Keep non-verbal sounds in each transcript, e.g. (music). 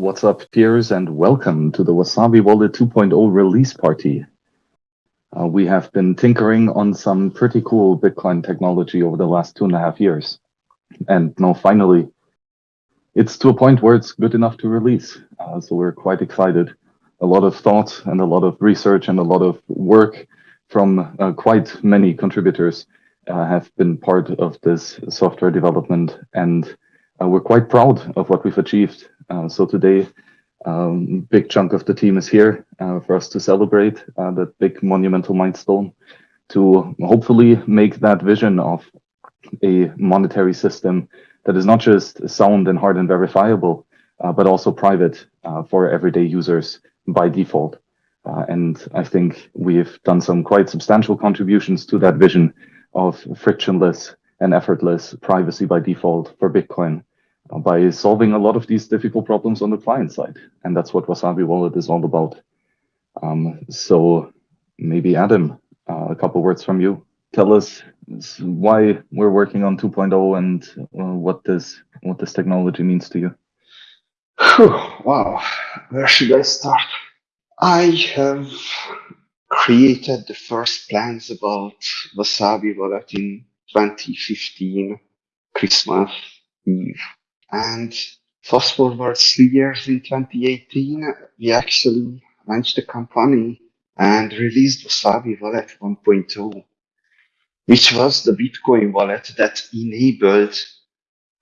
What's up, peers, and welcome to the Wasabi Wallet 2.0 release party. Uh, we have been tinkering on some pretty cool Bitcoin technology over the last two and a half years. And now finally, it's to a point where it's good enough to release. Uh, so we're quite excited. A lot of thought and a lot of research and a lot of work from uh, quite many contributors uh, have been part of this software development. And uh, we're quite proud of what we've achieved uh, so today, um, big chunk of the team is here uh, for us to celebrate uh, that big monumental milestone to hopefully make that vision of a monetary system that is not just sound and hard and verifiable, uh, but also private uh, for everyday users by default. Uh, and I think we've done some quite substantial contributions to that vision of frictionless and effortless privacy by default for Bitcoin by solving a lot of these difficult problems on the client side. And that's what Wasabi Wallet is all about. Um, so maybe Adam, uh, a couple words from you. Tell us why we're working on 2.0 and uh, what this what this technology means to you. Wow, where should I start? I have created the first plans about Wasabi Wallet in 2015, Christmas Eve. And fast forward three years in 2018, we actually launched the company and released Wasabi Wallet 1.0, which was the Bitcoin wallet that enabled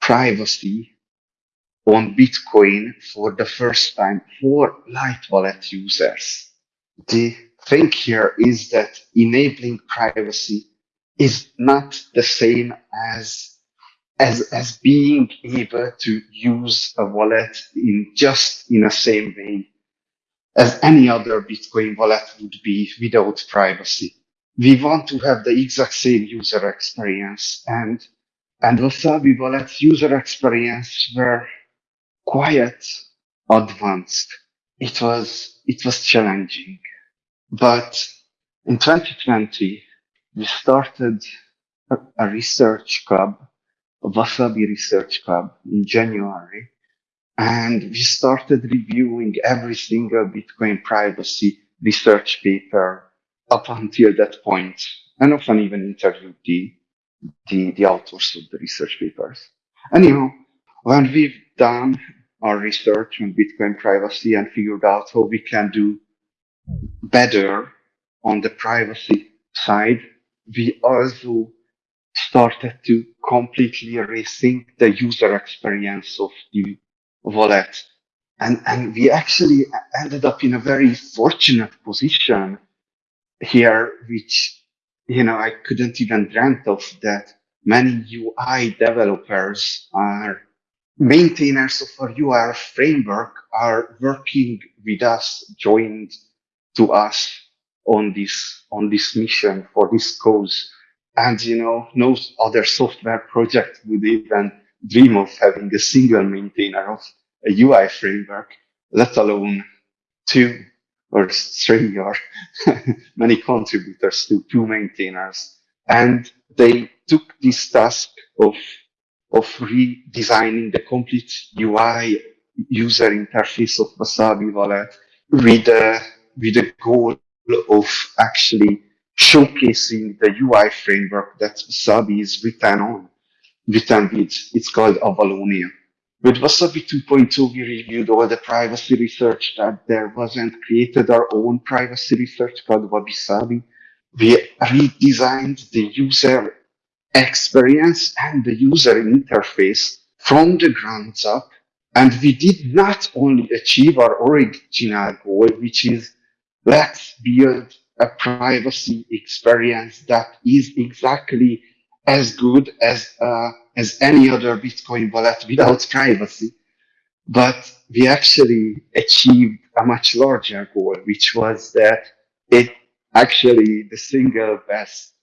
privacy on Bitcoin for the first time for light wallet users. The thing here is that enabling privacy is not the same as as as being able to use a wallet in just in the same way as any other Bitcoin wallet would be without privacy. We want to have the exact same user experience and and Wasabi Wallet's user experience were quite advanced. It was it was challenging. But in 2020, we started a, a research club Wasabi Research Club in January. And we started reviewing every single Bitcoin privacy research paper up until that point, and often even interviewed the, the, the authors of the research papers. Anyhow, when we've done our research on Bitcoin privacy and figured out how we can do better on the privacy side, we also started to completely rethink the user experience of the wallet. And, and we actually ended up in a very fortunate position here, which, you know, I couldn't even dreamt of that many UI developers are maintainers of our UI framework are working with us, joined to us on this, on this mission for this cause. And, you know, no other software project would even dream of having a single maintainer of a UI framework, let alone two or three or (laughs) many contributors to two maintainers. And they took this task of, of redesigning the complete UI user interface of Wasabi Wallet with a, with a goal of actually showcasing the UI framework that Wasabi is written on, written with. It's called Avalonia. With Wasabi 2.2, we reviewed all the privacy research that there wasn't, created our own privacy research called Wabi We redesigned the user experience and the user interface from the ground up. And we did not only achieve our original goal, which is let's build a privacy experience that is exactly as good as uh, as any other Bitcoin wallet without privacy. But we actually achieved a much larger goal, which was that it actually the single best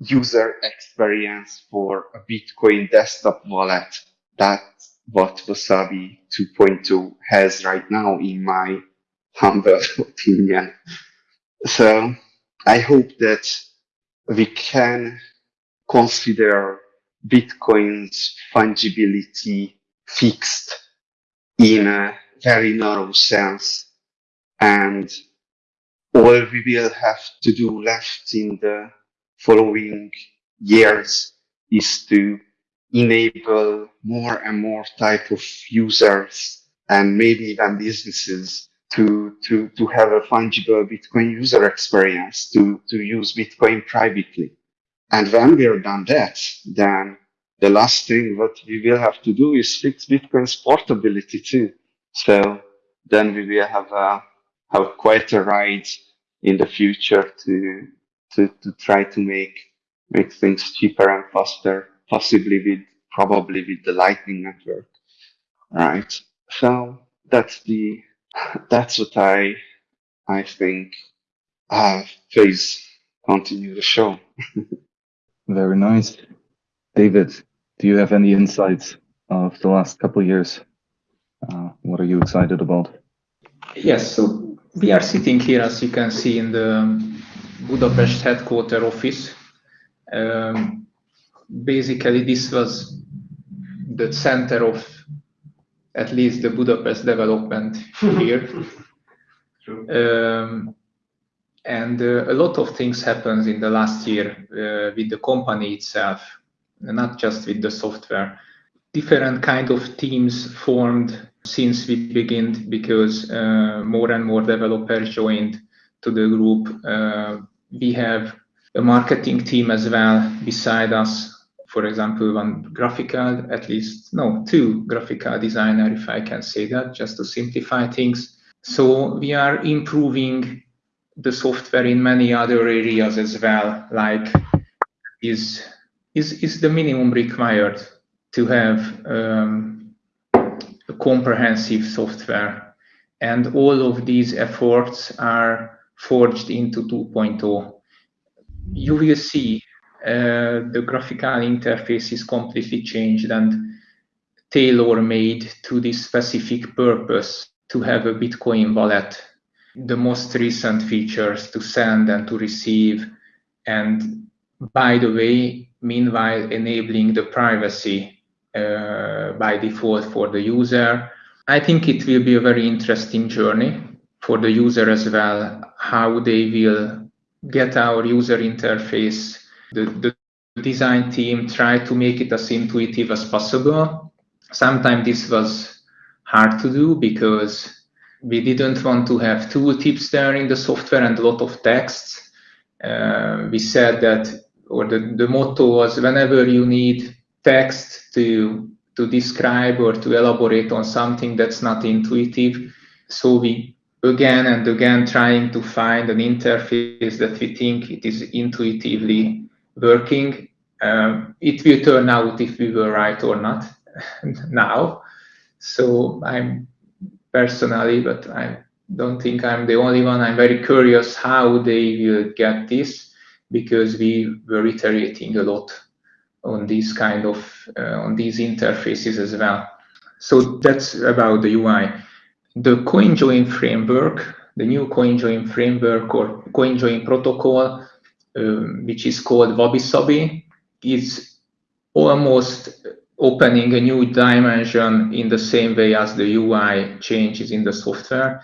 user experience for a Bitcoin desktop wallet. That's what Wasabi 2.2 has right now, in my humble (laughs) opinion. So I hope that we can consider Bitcoin's fungibility fixed in a very narrow sense. And all we will have to do left in the following years is to enable more and more type of users and maybe even businesses to, to, to have a fungible Bitcoin user experience, to, to use Bitcoin privately. And when we're done that, then the last thing what we will have to do is fix Bitcoin's portability too. So then we will have a, have quite a ride in the future to, to, to try to make, make things cheaper and faster, possibly with, probably with the Lightning Network. Right. So that's the, (laughs) that's what I, I think, uh, please continue the show. (laughs) Very nice. David, do you have any insights of the last couple of years? Uh, what are you excited about? Yes, so we are sitting here, as you can see, in the Budapest headquarter office. Um, basically, this was the center of at least the Budapest development (laughs) here. Um, and uh, a lot of things happened in the last year uh, with the company itself, not just with the software. Different kind of teams formed since we began because uh, more and more developers joined to the group. Uh, we have a marketing team as well beside us. For example, one graphical, at least, no, two graphical designer, if I can say that, just to simplify things. So we are improving the software in many other areas as well, like is is is the minimum required to have um, a comprehensive software, and all of these efforts are forged into 2.0. You will see the graphical interface is completely changed and tailor-made to this specific purpose to have a Bitcoin wallet the most recent features to send and to receive. And by the way, meanwhile, enabling the privacy uh, by default for the user. I think it will be a very interesting journey for the user as well, how they will get our user interface. The, the design team tried to make it as intuitive as possible. Sometimes this was hard to do because we didn't want to have tooltips there in the software and a lot of text. Uh, we said that, or the, the motto was whenever you need text to to describe or to elaborate on something that's not intuitive. So we again and again trying to find an interface that we think it is intuitively working. Um, it will turn out if we were right or not (laughs) now. So I'm personally, but I don't think I'm the only one. I'm very curious how they will get this because we were iterating a lot on these kind of uh, on these interfaces as well. So that's about the UI. The CoinJoin framework, the new CoinJoin framework or CoinJoin protocol, um, which is called Wabi is almost opening a new dimension in the same way as the UI changes in the software.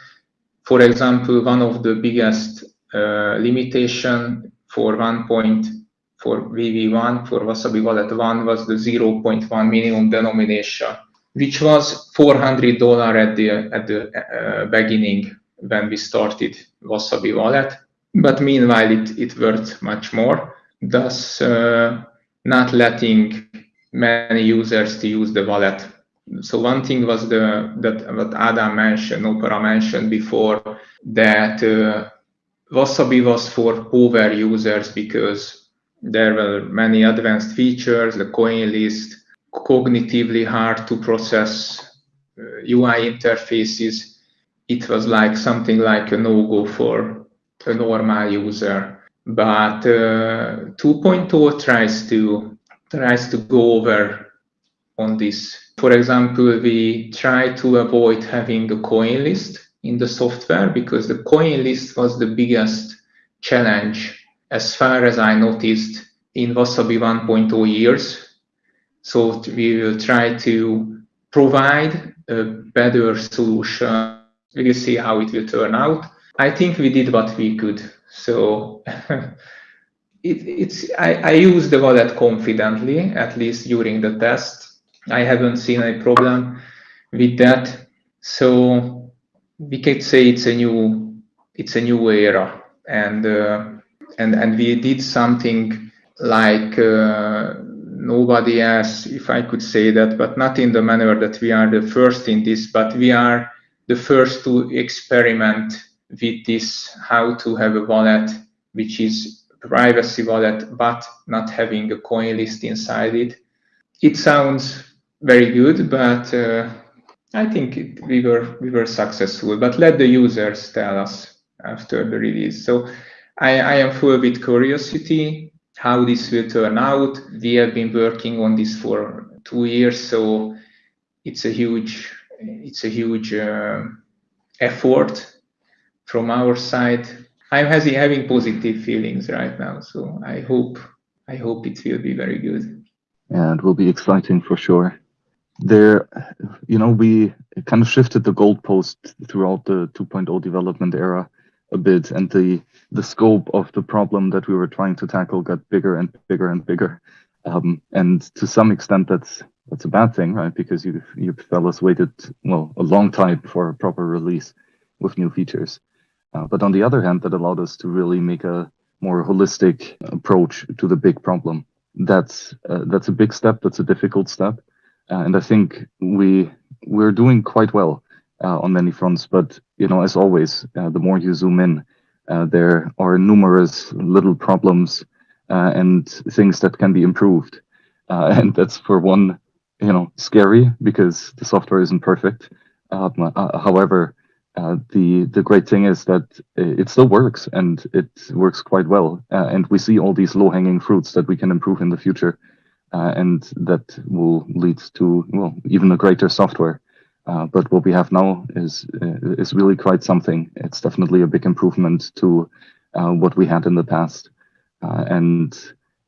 For example, one of the biggest uh, limitation for one point for VV1 for Wasabi Wallet 1 was the 0.1 minimum denomination, which was $400 at the at the uh, beginning when we started Wasabi Wallet. But meanwhile, it, it worth much more, thus uh, not letting many users to use the wallet. So one thing was the that what Adam mentioned, nopara mentioned before, that uh, Wasabi was for power users because there were many advanced features, the coin list, cognitively hard to process uh, UI interfaces. It was like something like a no-go for a normal user. But uh, 2.0 tries to tries to go over on this. For example, we try to avoid having a coin list in the software because the coin list was the biggest challenge as far as I noticed in Wasabi 1.0 years. So we will try to provide a better solution. We'll see how it will turn out. I think we did what we could. So (laughs) it, it's I, I use the wallet confidently, at least during the test. I haven't seen any problem with that. So we could say it's a new it's a new era, and uh, and and we did something like uh, nobody else, if I could say that, but not in the manner that we are the first in this, but we are the first to experiment with this how to have a wallet which is privacy wallet but not having a coin list inside it. It sounds very good, but uh, I think it, we were we were successful. But let the users tell us after the release. So I, I am full with curiosity how this will turn out. We have been working on this for two years, so it's a huge it's a huge uh, effort from our side I'm having positive feelings right now, so I hope I hope it will be very good. And will be exciting for sure. There, you know, we kind of shifted the goalpost throughout the 2.0 development era a bit, and the the scope of the problem that we were trying to tackle got bigger and bigger and bigger. Um, and to some extent, that's that's a bad thing, right? Because you you fellas waited well a long time for a proper release with new features. Uh, but on the other hand, that allowed us to really make a more holistic approach to the big problem. That's uh, that's a big step. That's a difficult step, uh, and I think we we're doing quite well uh, on many fronts. But you know, as always, uh, the more you zoom in, there are numerous little problems and things that can be improved, (laughs) and that's for one, you know, scary because the software isn't perfect. however, uh, the the great thing is that it still works and it works quite well. Uh, and we see all these low hanging fruits that we can improve in the future uh, and that will lead to well even a greater software. Uh, but what we have now is uh, is really quite something. It's definitely a big improvement to what we had in the past. And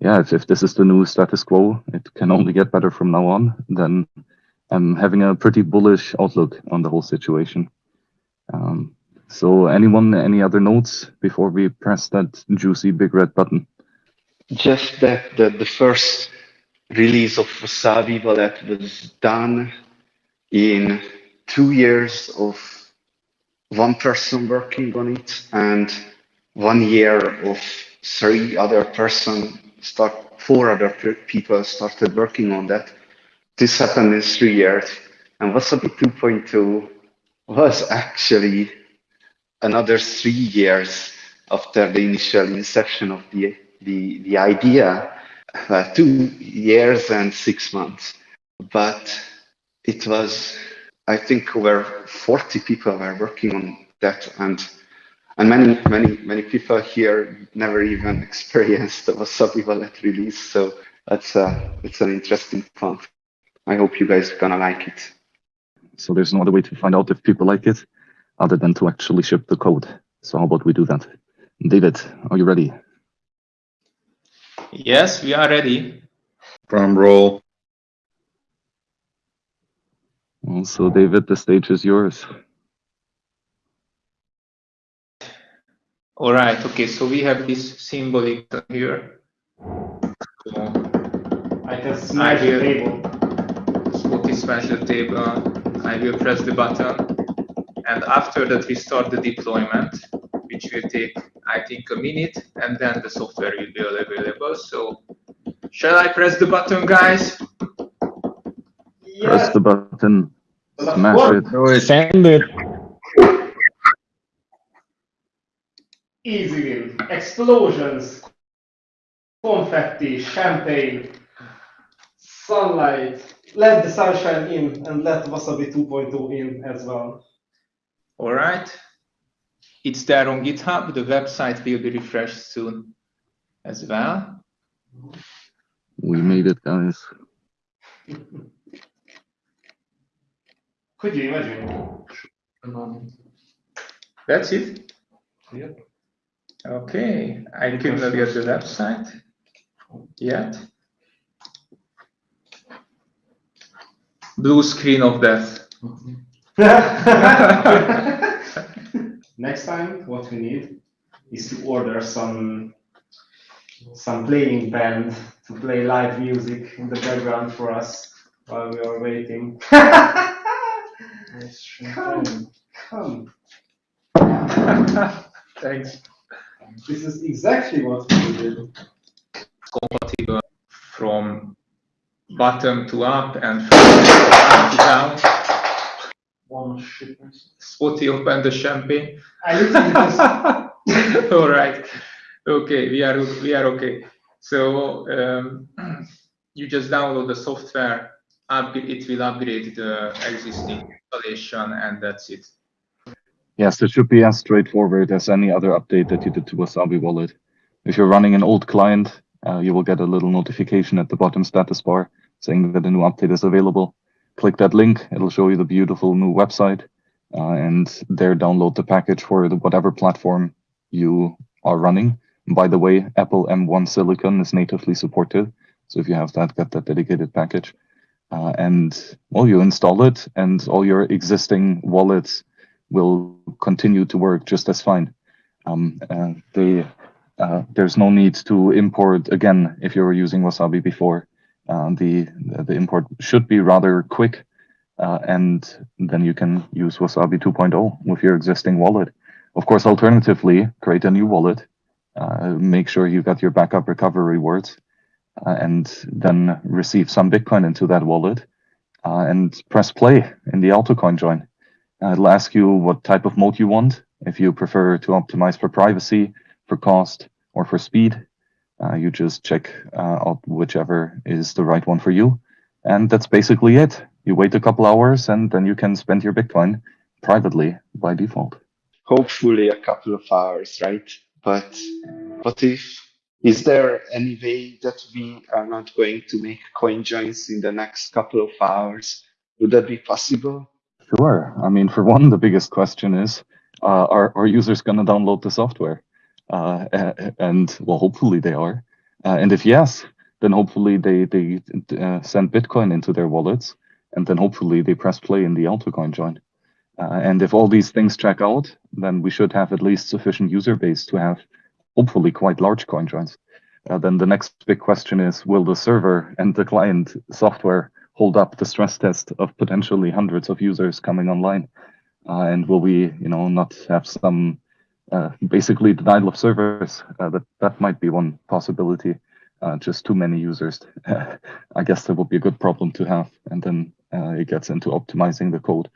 yeah if, if this is the new status quo it can only get better from now on then i'm having a pretty bullish outlook on the whole situation um, so anyone, any other notes before we press that juicy big red button? Just that the, the first release of Wasabi Wallet was done in two years of one person working on it and one year of three other person start four other people started working on that. This happened in three years and Wasabi 2.2 was actually another three years after the initial inception of the the, the idea, uh, two years and six months. But it was, I think, over 40 people were working on that, and and many many many people here never even (laughs) experienced the Wasabi Wallet release. So that's uh, it's an interesting fun. I hope you guys are gonna like it. So there's no other way to find out if people like it other than to actually ship the code. So how about we do that? David, are you ready? Yes, we are ready. Drum roll. So David, the stage is yours. All right. Okay. So we have this symbolic here. So I can smash the table. Spotty smash the table. I will press the button and after that we start the deployment which will take I think a minute and then the software will be available. So shall I press the button guys? Yeah. press the button. Smash it. Oh, Send it easy win. Explosions. Confetti champagne sunlight let the sunshine in and let Wasabi 2.0 in as well. All right. It's there on GitHub. The website will be refreshed soon as well. We made it, guys. Could you imagine? That's it? Yep. Okay. I couldn't get the website yet. Blue screen of death. (laughs) Next time, what we need is to order some some playing band to play live music in the background for us while we are waiting. (laughs) come, come. Thanks. This is exactly what we did. Compatible from bottom to up and from to down. One shipment. Spotty open the champagne. I literally (laughs) just All right. Okay, we are we are okay. So um, (clears throat) you just download the software. It will upgrade the existing installation, and that's it. Yes, it should be as straightforward as any other update that you did to Wasabi Wallet. If you're running an old client, uh, you will get a little notification at the bottom status bar saying that a new update is available. Click that link, it'll show you the beautiful new website, uh, and there download the package for the, whatever platform you are running. By the way, Apple M1 Silicon is natively supported, so if you have that, get that dedicated package. Uh, and well, you install it, and all your existing wallets will continue to work just as fine. Um, uh, they, uh, there's no need to import again if you were using Wasabi before. Uh, the the import should be rather quick, uh, and then you can use Wasabi 2.0 with your existing wallet. Of course, alternatively, create a new wallet. Uh, make sure you've got your backup recovery words, uh, and then receive some Bitcoin into that wallet, and press play in the AutoCoin join. It'll ask you what type of mode you want. If you prefer to optimize for privacy, for cost, or for speed, uh, you just check uh, out whichever is the right one for you. And that's basically it. You wait a couple hours and then you can spend your Bitcoin privately by default. Hopefully a couple of hours, right? But what if is there any way that we are not going to make coin joins in the next couple of hours? Would that be possible? Sure. I mean, for one, the biggest question is, uh, are, are users going to download the software? Uh, and well, hopefully they are. Uh, and if yes, then hopefully they they uh, send Bitcoin into their wallets, and then hopefully they press play in the AutoCoin join. Uh, and if all these things check out, then we should have at least sufficient user base to have hopefully quite large coin joins. Uh, then the next big question is, will the server and the client software hold up the stress test of potentially hundreds of users coming online? Uh, and will we, you know, not have some basically denial of service? Uh, that that might be one possibility. Uh, just too many users. (laughs) I guess that would be a good problem to have, and then uh, it gets into optimizing the code.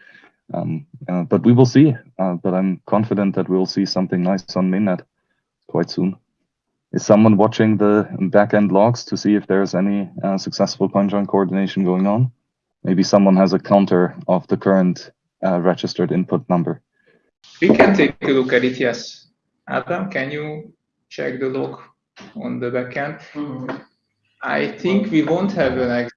Um, uh, but we will see. Uh, but I'm confident that we'll see something nice on mainnet quite soon. Is someone watching the backend logs to see if there's any uh, successful CoinJoin coordination going on? Maybe someone has a counter of the current uh, registered input number. We can take a look at it. Yes, Adam, can you check the log on the backend? I think we won't have an exact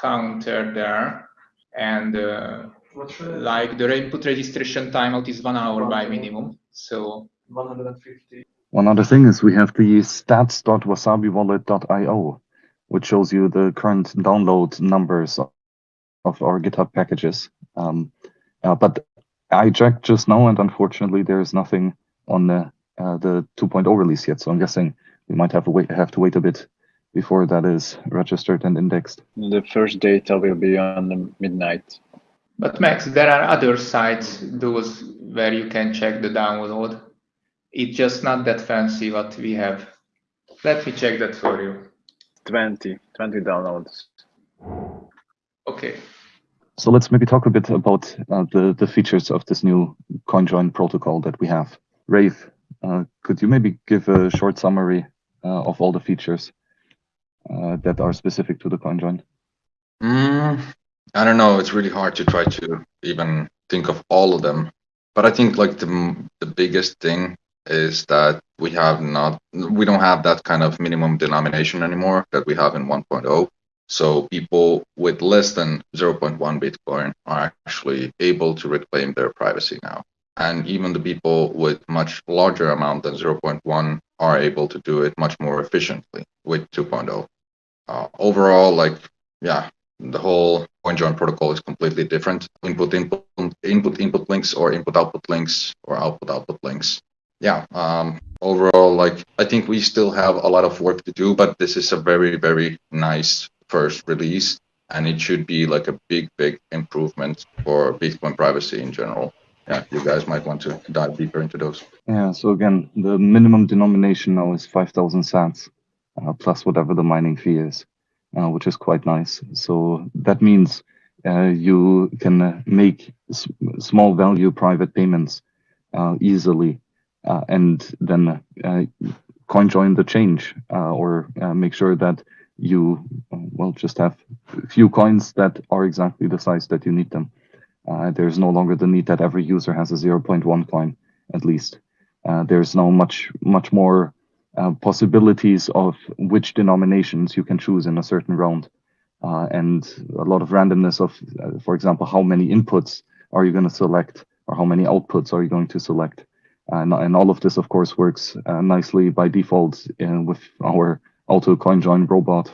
counter there, and uh, What should I- like the input registration timeout is one hour by minimum. So 150. One other thing is we have the stats.wasabiwallet.io, which shows you the current download numbers of our GitHub packages. Um, uh, but I checked just now, and unfortunately, there is nothing on the uh, the 2.0 release yet. So I'm guessing we might have to wait have to wait a bit before that is registered and indexed. The first data will be on the midnight. But Max, there are other sites, those where you can check the download. It's just not that fancy what we have. Let me check that for you. 20, 20 downloads. Okay. So let's maybe talk a bit about uh, the the features of this new CoinJoin protocol that we have. Rafe, uh, could you maybe give a short summary uh, of all the features uh, that are specific to the CoinJoin? Mm, I don't know. It's really hard to try to even think of all of them. But I think like the the biggest thing is that we have not we don't have that kind of minimum denomination anymore that we have in 1.0. So people with less than 0.1 Bitcoin are actually able to reclaim their privacy now. And even the people with much larger amount than 0.1 are able to do it much more efficiently with 2.0. Uh, overall, like yeah, the whole CoinJoin protocol is completely different. Input input input input links or input output links or output output links. Yeah. Um, overall, like I think we still have a lot of work to do, but this is a very very nice first release, and it should be like a big big improvement for Bitcoin privacy in general. Yeah, you guys might want to dive deeper into those. Yeah. So again, the minimum denomination now is five thousand sats uh, plus whatever the mining fee is uh, which is quite nice. So that means uh, you can uh, make small value private payments uh, easily uh, and then coin join the change or make sure that you well just have a few coins that are exactly the size that you need them. there's no longer the need that every user has a 0.1 coin at least. there's now much much more uh, possibilities of which denominations you can choose in a certain round. Uh, and a lot of randomness of, uh, for example, how many inputs are you going to select or how many outputs are you going to select. And, and all of this, of course, works uh, nicely by default with our auto coin join robot.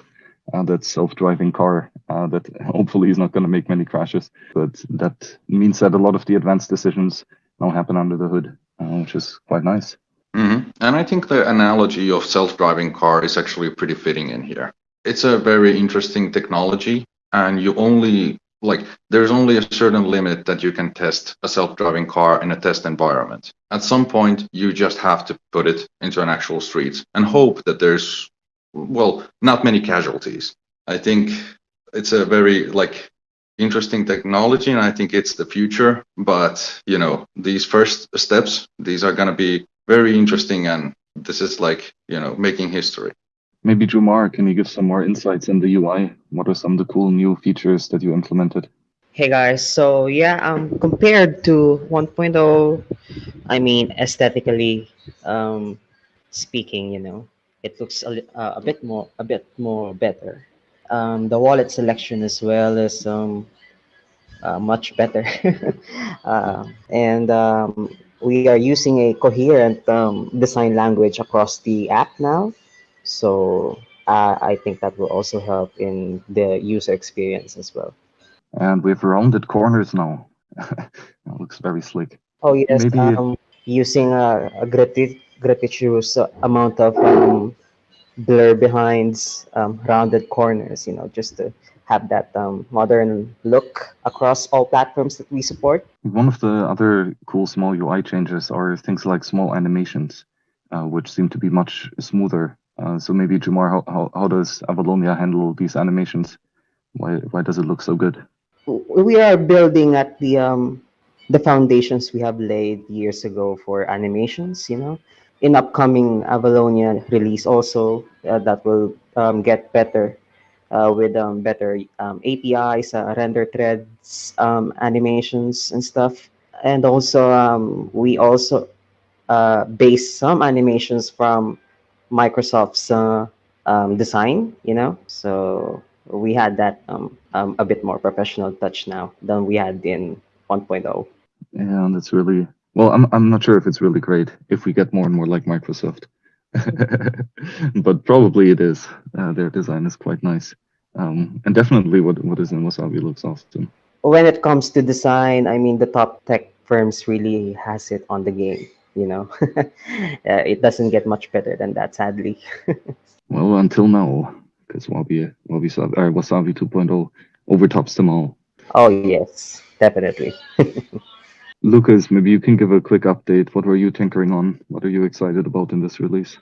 Uh, that self-driving car that (laughs) hopefully is not going to make many crashes, but that means that a lot of the advanced decisions now happen under the hood, which is quite nice. Mm-hmm. And I think the analogy of self-driving car is actually pretty fitting in here. It's a very interesting technology, and you only like there's only a certain limit that you can test a self-driving car in a test environment. At some point, you just have to put it into an actual street and hope that there's well, not many casualties. I think it's a very like interesting technology and I think it's the future, but you know, these first steps, these are going to be very interesting and this is like you know making history. Maybe Jumar, can you give some more insights in the ui what are some of the cool new features that you implemented? Hey guys. So yeah um compared to 1.0 i mean aesthetically um speaking you know it looks a, uh, a bit more a bit more better um the wallet selection as well is um uh, much better (laughs) uh, and um we are using a coherent um, design language across the app now. So uh, I think that will also help in the user experience as well. And we have rounded corners now. (laughs) it looks very slick. Oh yes, Maybe um, using a, a gratuitous amount of um, blur behinds, um, rounded corners, you know, just to have that um, modern look across all platforms that we support. One of the other cool small UI changes are things like small animations, uh, which seem to be much smoother. Uh, so maybe Jumar, how, how, how does Avalonia handle these animations? Why, why does it look so good? We are building at the um, the foundations we have laid years ago for animations, you know. In upcoming Avalonia release also, uh, that will um, get better uh, with um, better um, APIs, uh, render threads, um, animations, and stuff. And also, um, we also uh, base some animations from Microsoft's uh, um, design, you know. So we had that a bit more professional touch now than we had in 1.0. Yeah, that's really well. I'm I'm not sure if it's really great if we get more and more like Microsoft. (laughs) but probably it is. Uh, their design is quite nice. Um, and definitely what, what is in Wasabi looks awesome. When it comes to design, I mean, the top tech firms really has it on the game, you know. (laughs) uh, it doesn't get much better than that, sadly. (laughs) well, until now, because Wabi, Wabi Wasabi 2.0 overtops them all. Oh, yes, definitely. Lucas, maybe you can give a quick update. What were you tinkering on? What are you excited about in this release?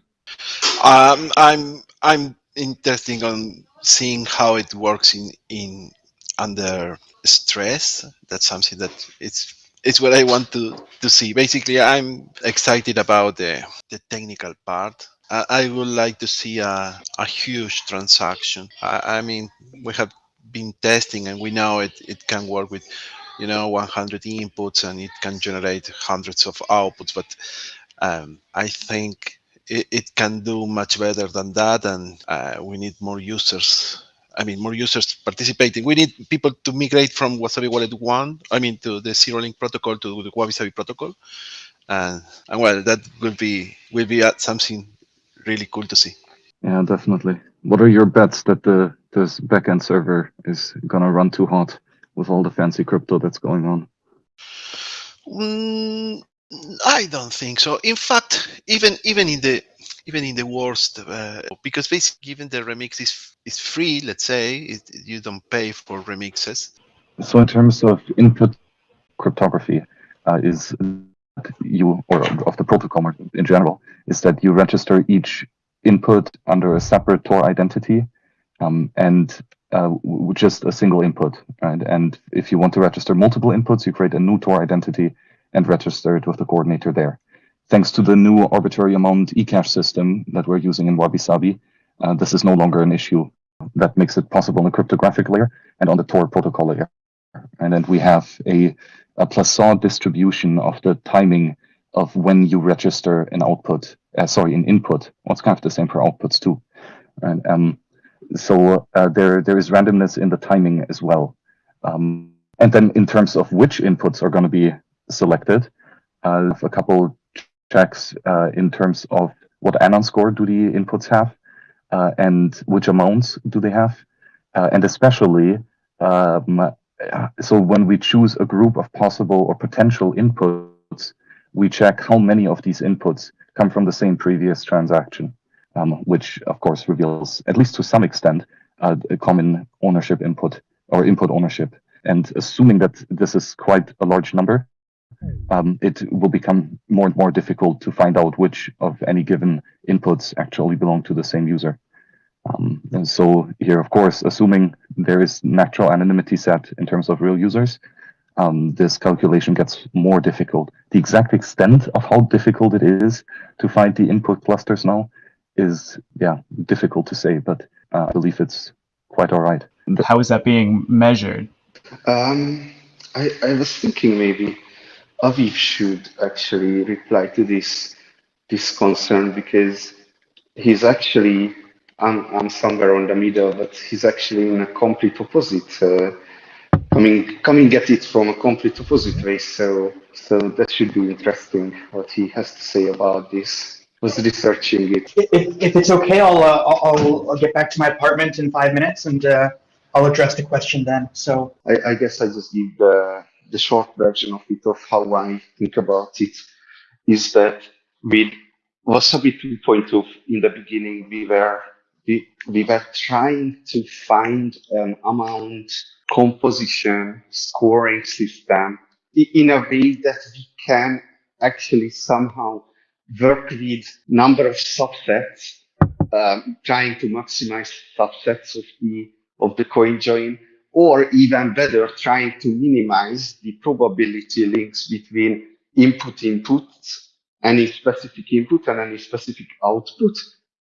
Um, I'm I'm interested on seeing how it works in in under stress. That's something that it's it's what I want to to see. Basically, I'm excited about the the technical part. I, would like to see a a huge transaction. I, I mean, we have been testing and we know it it can work with you know 100 inputs and it can generate hundreds of outputs but um, i think it, it, can do much better than that and uh, we need more users I mean, more users participating. We need people to migrate from Wasabi Wallet 1, I mean, to the Zero Link protocol to the Wabi Sabi protocol. And, and well, that will be will be something really cool to see. Yeah, definitely. What are your bets that the this backend server is gonna run too hot with all the fancy crypto that's going on. Mm, I don't think so. In fact, even even in the even in the worst, uh, because basically, given the remix is is free, let's say it, you don't pay for remixes. So in terms of input cryptography, uh, is you or of the protocol in general is that you register each input under a separate Tor identity um, and uh, just a single input. Right? And if you want to register multiple inputs, you create a new Tor identity and register it with the coordinator there. Thanks to the new arbitrary amount eCash system that we're using in Wabi Sabi, uh, this is no longer an issue. That makes it possible on the cryptographic layer and on the Tor protocol layer. And then we have a, a Poisson distribution of the timing of when you register an output, uh, sorry, an input. Well, it's kind of the same for outputs too. And um, so uh, there there is randomness in the timing as well. Um, and then in terms of which inputs are going to be selected, uh, a couple checks uh, in terms of what anon score do the inputs have, uh, and which amounts do they have, uh, and especially um, so when we choose a group of possible or potential inputs, we check how many of these inputs come from the same previous transaction, um, which of course reveals, at least to some extent, uh, a common ownership input or input ownership. And assuming that this is quite a large number, um, it will become more and more difficult to find out which of any given inputs actually belong to the same user. Um, and so here, of course, assuming there is natural anonymity set in terms of real users, um, this calculation gets more difficult. The exact extent of how difficult it is to find the input clusters now is, yeah, difficult to say, but uh, I believe it's quite all right. How is that being measured? Um, I, I was thinking maybe Aviv should actually reply to this this concern because he's actually I'm, I'm somewhere on the middle, but he's actually in a complete opposite. Uh, coming coming at it from a complete opposite way. So so that should be interesting what he has to say about this. Was researching it. If, if it's okay, I'll, uh, I'll I'll get back to my apartment in five minutes and uh, I'll address the question then. So I, I guess I just give the the short version of it of how I think about it. Is that with Wasabi 2.2 in the beginning we were we, we were trying to find an amount composition scoring system in a way that we can actually somehow work with number of subsets, um, trying to maximize subsets of the of the coin join, or even better, trying to minimize the probability links between input inputs, any specific input and any specific output,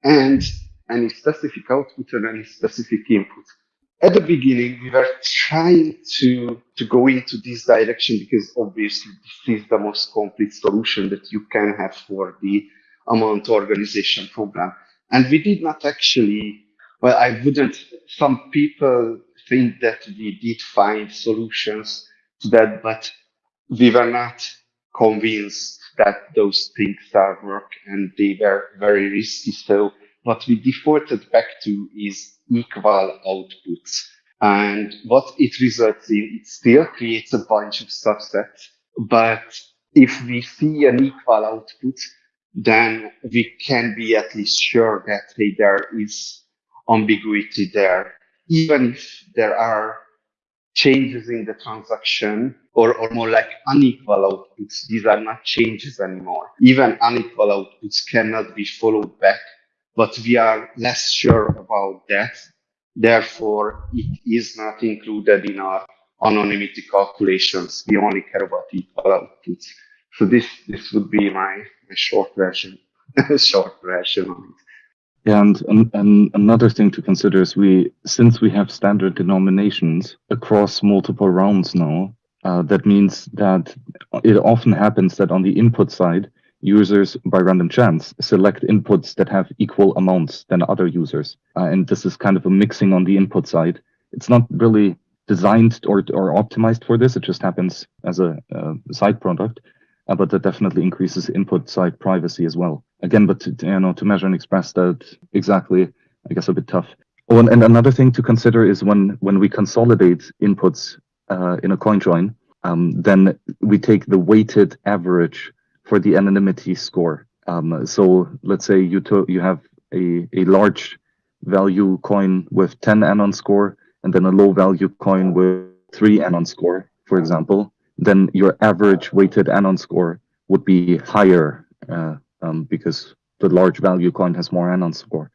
and any specific output and any specific input. At the beginning, we were trying to, to go into this direction because obviously this is the most complete solution that you can have for the amount organization program. And we did not actually, well, I wouldn't, some people think that we did find solutions to that, but we were not convinced that those things are work and they were very risky. So what we defaulted back to is equal outputs. And what it results in, it still creates a bunch of subsets. But if we see an equal output, then we can be at least sure that, hey, there is ambiguity there. Even if there are changes in the transaction or, or more like unequal outputs, these are not changes anymore. Even unequal outputs cannot be followed back but we are less sure about that. Therefore, it is not included in our anonymity calculations. We only care about equal outputs. So this this would be my, my short version, (laughs) short version of it. And, and, and another thing to consider is we, since we have standard denominations across multiple rounds now, uh, that means that it often happens that on the input side, users by random chance select inputs that have equal amounts than other users. Uh, and this is kind of a mixing on the input side. It's not really designed or, or optimized for this. It just happens as a, side product, uh, but that definitely increases input side privacy as well. Again, but to, you know, to measure and express that exactly, I guess a bit tough. Oh, and, and another thing to consider is when when we consolidate inputs uh, in a coin join, um, then we take the weighted average for the anonymity score. Um, so let's say you you have a, a large value coin with 10 anon score and then a low value coin with 3 anon score, for example, then your average weighted anon score would be higher uh, um, because the large value coin has more anon score.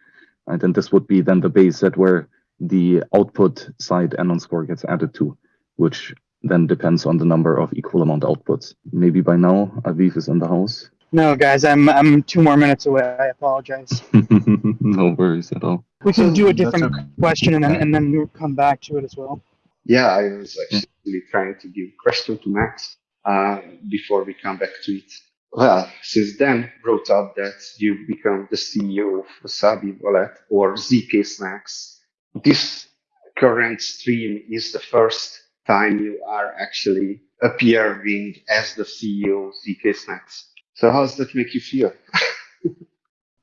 Right? And this would be then the base set where the output side anon score gets added to, which then depends on the number of equal amount outputs. Maybe by now Aviv is in the house. No, guys, I'm I'm two more minutes away. I apologize. (laughs) no worries at all. We can do a different okay. question and then and then we'll come back to it as well. Yeah, I was actually trying to give question to Max uh, before we come back to it. Well, since then brought up that you become the CEO of Wasabi Wallet or ZK Snacks. This current stream is the first time you are actually appearing as the CEO of ZK Snacks. So how does that make you feel? (laughs)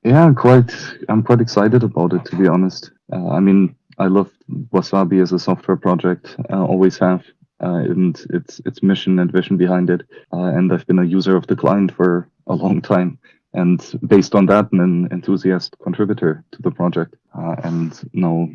Yeah, I'm quite. I'm quite excited about it, to be honest. Uh, I mean, I love Wasabi as a software project. Uh, always have, uh, and its its mission and vision behind it. Uh, and I've been a user of the client for a long time, and based on that, an enthusiast contributor to the project. Uh, and now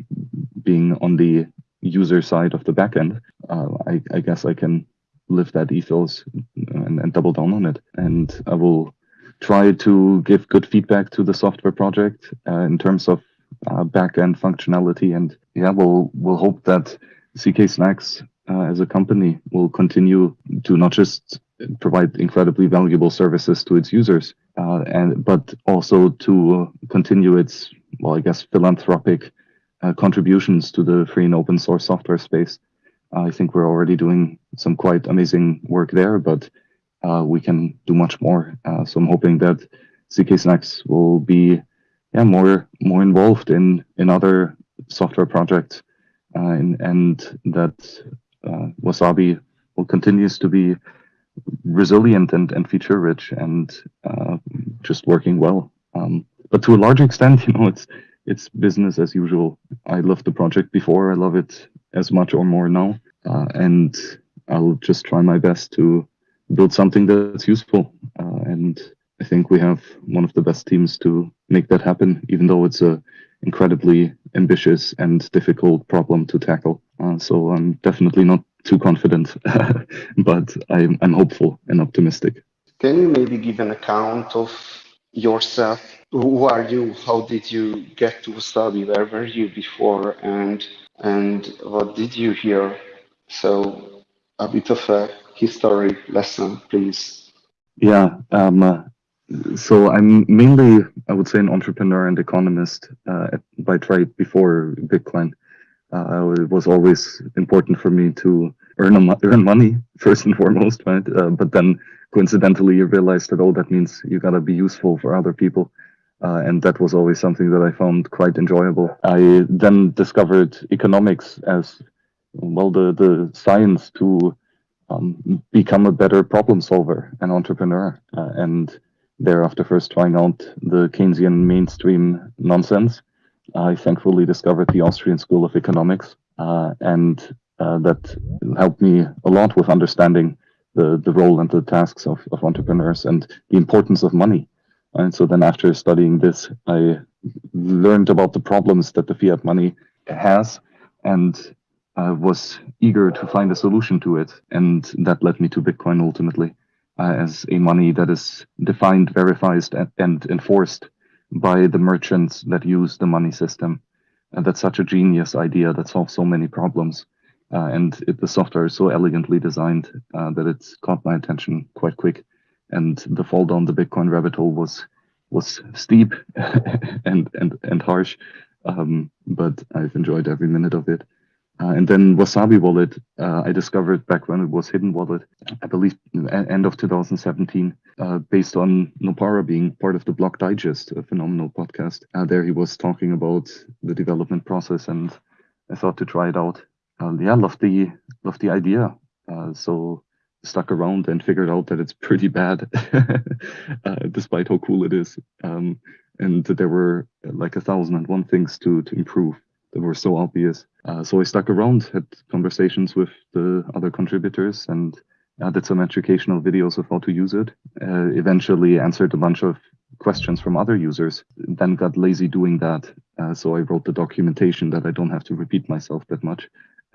being on the user side of the backend, uh, I, I guess I can live that ethos and, and double down on it. And I will try to give good feedback to the software project uh, in terms of uh, back-end functionality. And yeah, we'll we'll hope that ZK Snacks uh, as a company will continue to not just provide incredibly valuable services to its users, uh, and but also to continue its well, I guess philanthropic uh, contributions to the free and open source software space. I think we're already doing some quite amazing work there, but uh, we can do much more. Uh, so I'm hoping that ZK Snacks will be yeah more more involved in in other software projects, uh, and, and that uh, Wasabi will continues to be resilient and, and feature rich and uh, just working well. Um, but to a large extent, (laughs) you know, it's it's business as usual. I loved the project before. I love it as much or more now, uh, and I'll just try my best to build something that's useful. Uh, and I think we have one of the best teams to make that happen, even though it's a incredibly ambitious and difficult problem to tackle. Uh, so I'm definitely not too confident, (laughs) but I'm, I'm hopeful and optimistic. Can you maybe give an account of yourself? Who are you? How did you get to Wasabi? Where were you before? And and what did you hear? So a bit of a history lesson, please. Yeah. Um, uh, so I'm mainly, I would say, an entrepreneur and economist uh, by trade before Bitcoin. Uh, it was always important for me to earn earn money first and foremost, right? Uh, but then coincidentally, you realize that oh, that means you gotta be useful for other people. Uh, and that was always something that I found quite enjoyable. I then discovered economics as well, the, the science to um, become a better problem solver and entrepreneur. Uh, and thereafter, first trying out the Keynesian mainstream nonsense, I thankfully discovered the Austrian School of Economics, uh, and uh, that helped me a lot with understanding the, the role and the tasks of, of entrepreneurs and the importance of money. And so then, after studying this, I learned about the problems that the fiat money has, and was eager to find a solution to it. And that led me to Bitcoin ultimately uh, as a money that is defined, verified, and, and enforced by the merchants that use the money system. And that's such a genius idea that solves so many problems. Uh, and it, the software is so elegantly designed uh, that it's caught my attention quite quick. And the fall down the Bitcoin rabbit hole was was steep (laughs) and and and harsh, um, but I've enjoyed every minute of it. Uh, and then Wasabi Wallet, uh, I discovered back when it was Hidden Wallet, I believe end of 2017, uh, based on Nopara being part of the Block Digest, a phenomenal podcast. Uh, there he was talking about the development process, and I thought to try it out. Uh, yeah, love the love the idea. Uh, so stuck around and figured out that it's pretty bad, (laughs) despite how cool it is. Um, and there were like a thousand and one things to to improve that were so obvious. Uh, so I stuck around, had conversations with the other contributors, and uh, did some educational videos of how to use it. Uh, eventually answered a bunch of questions from other users, then got lazy doing that. Uh, so I wrote the documentation that I don't have to repeat myself that much. (laughs)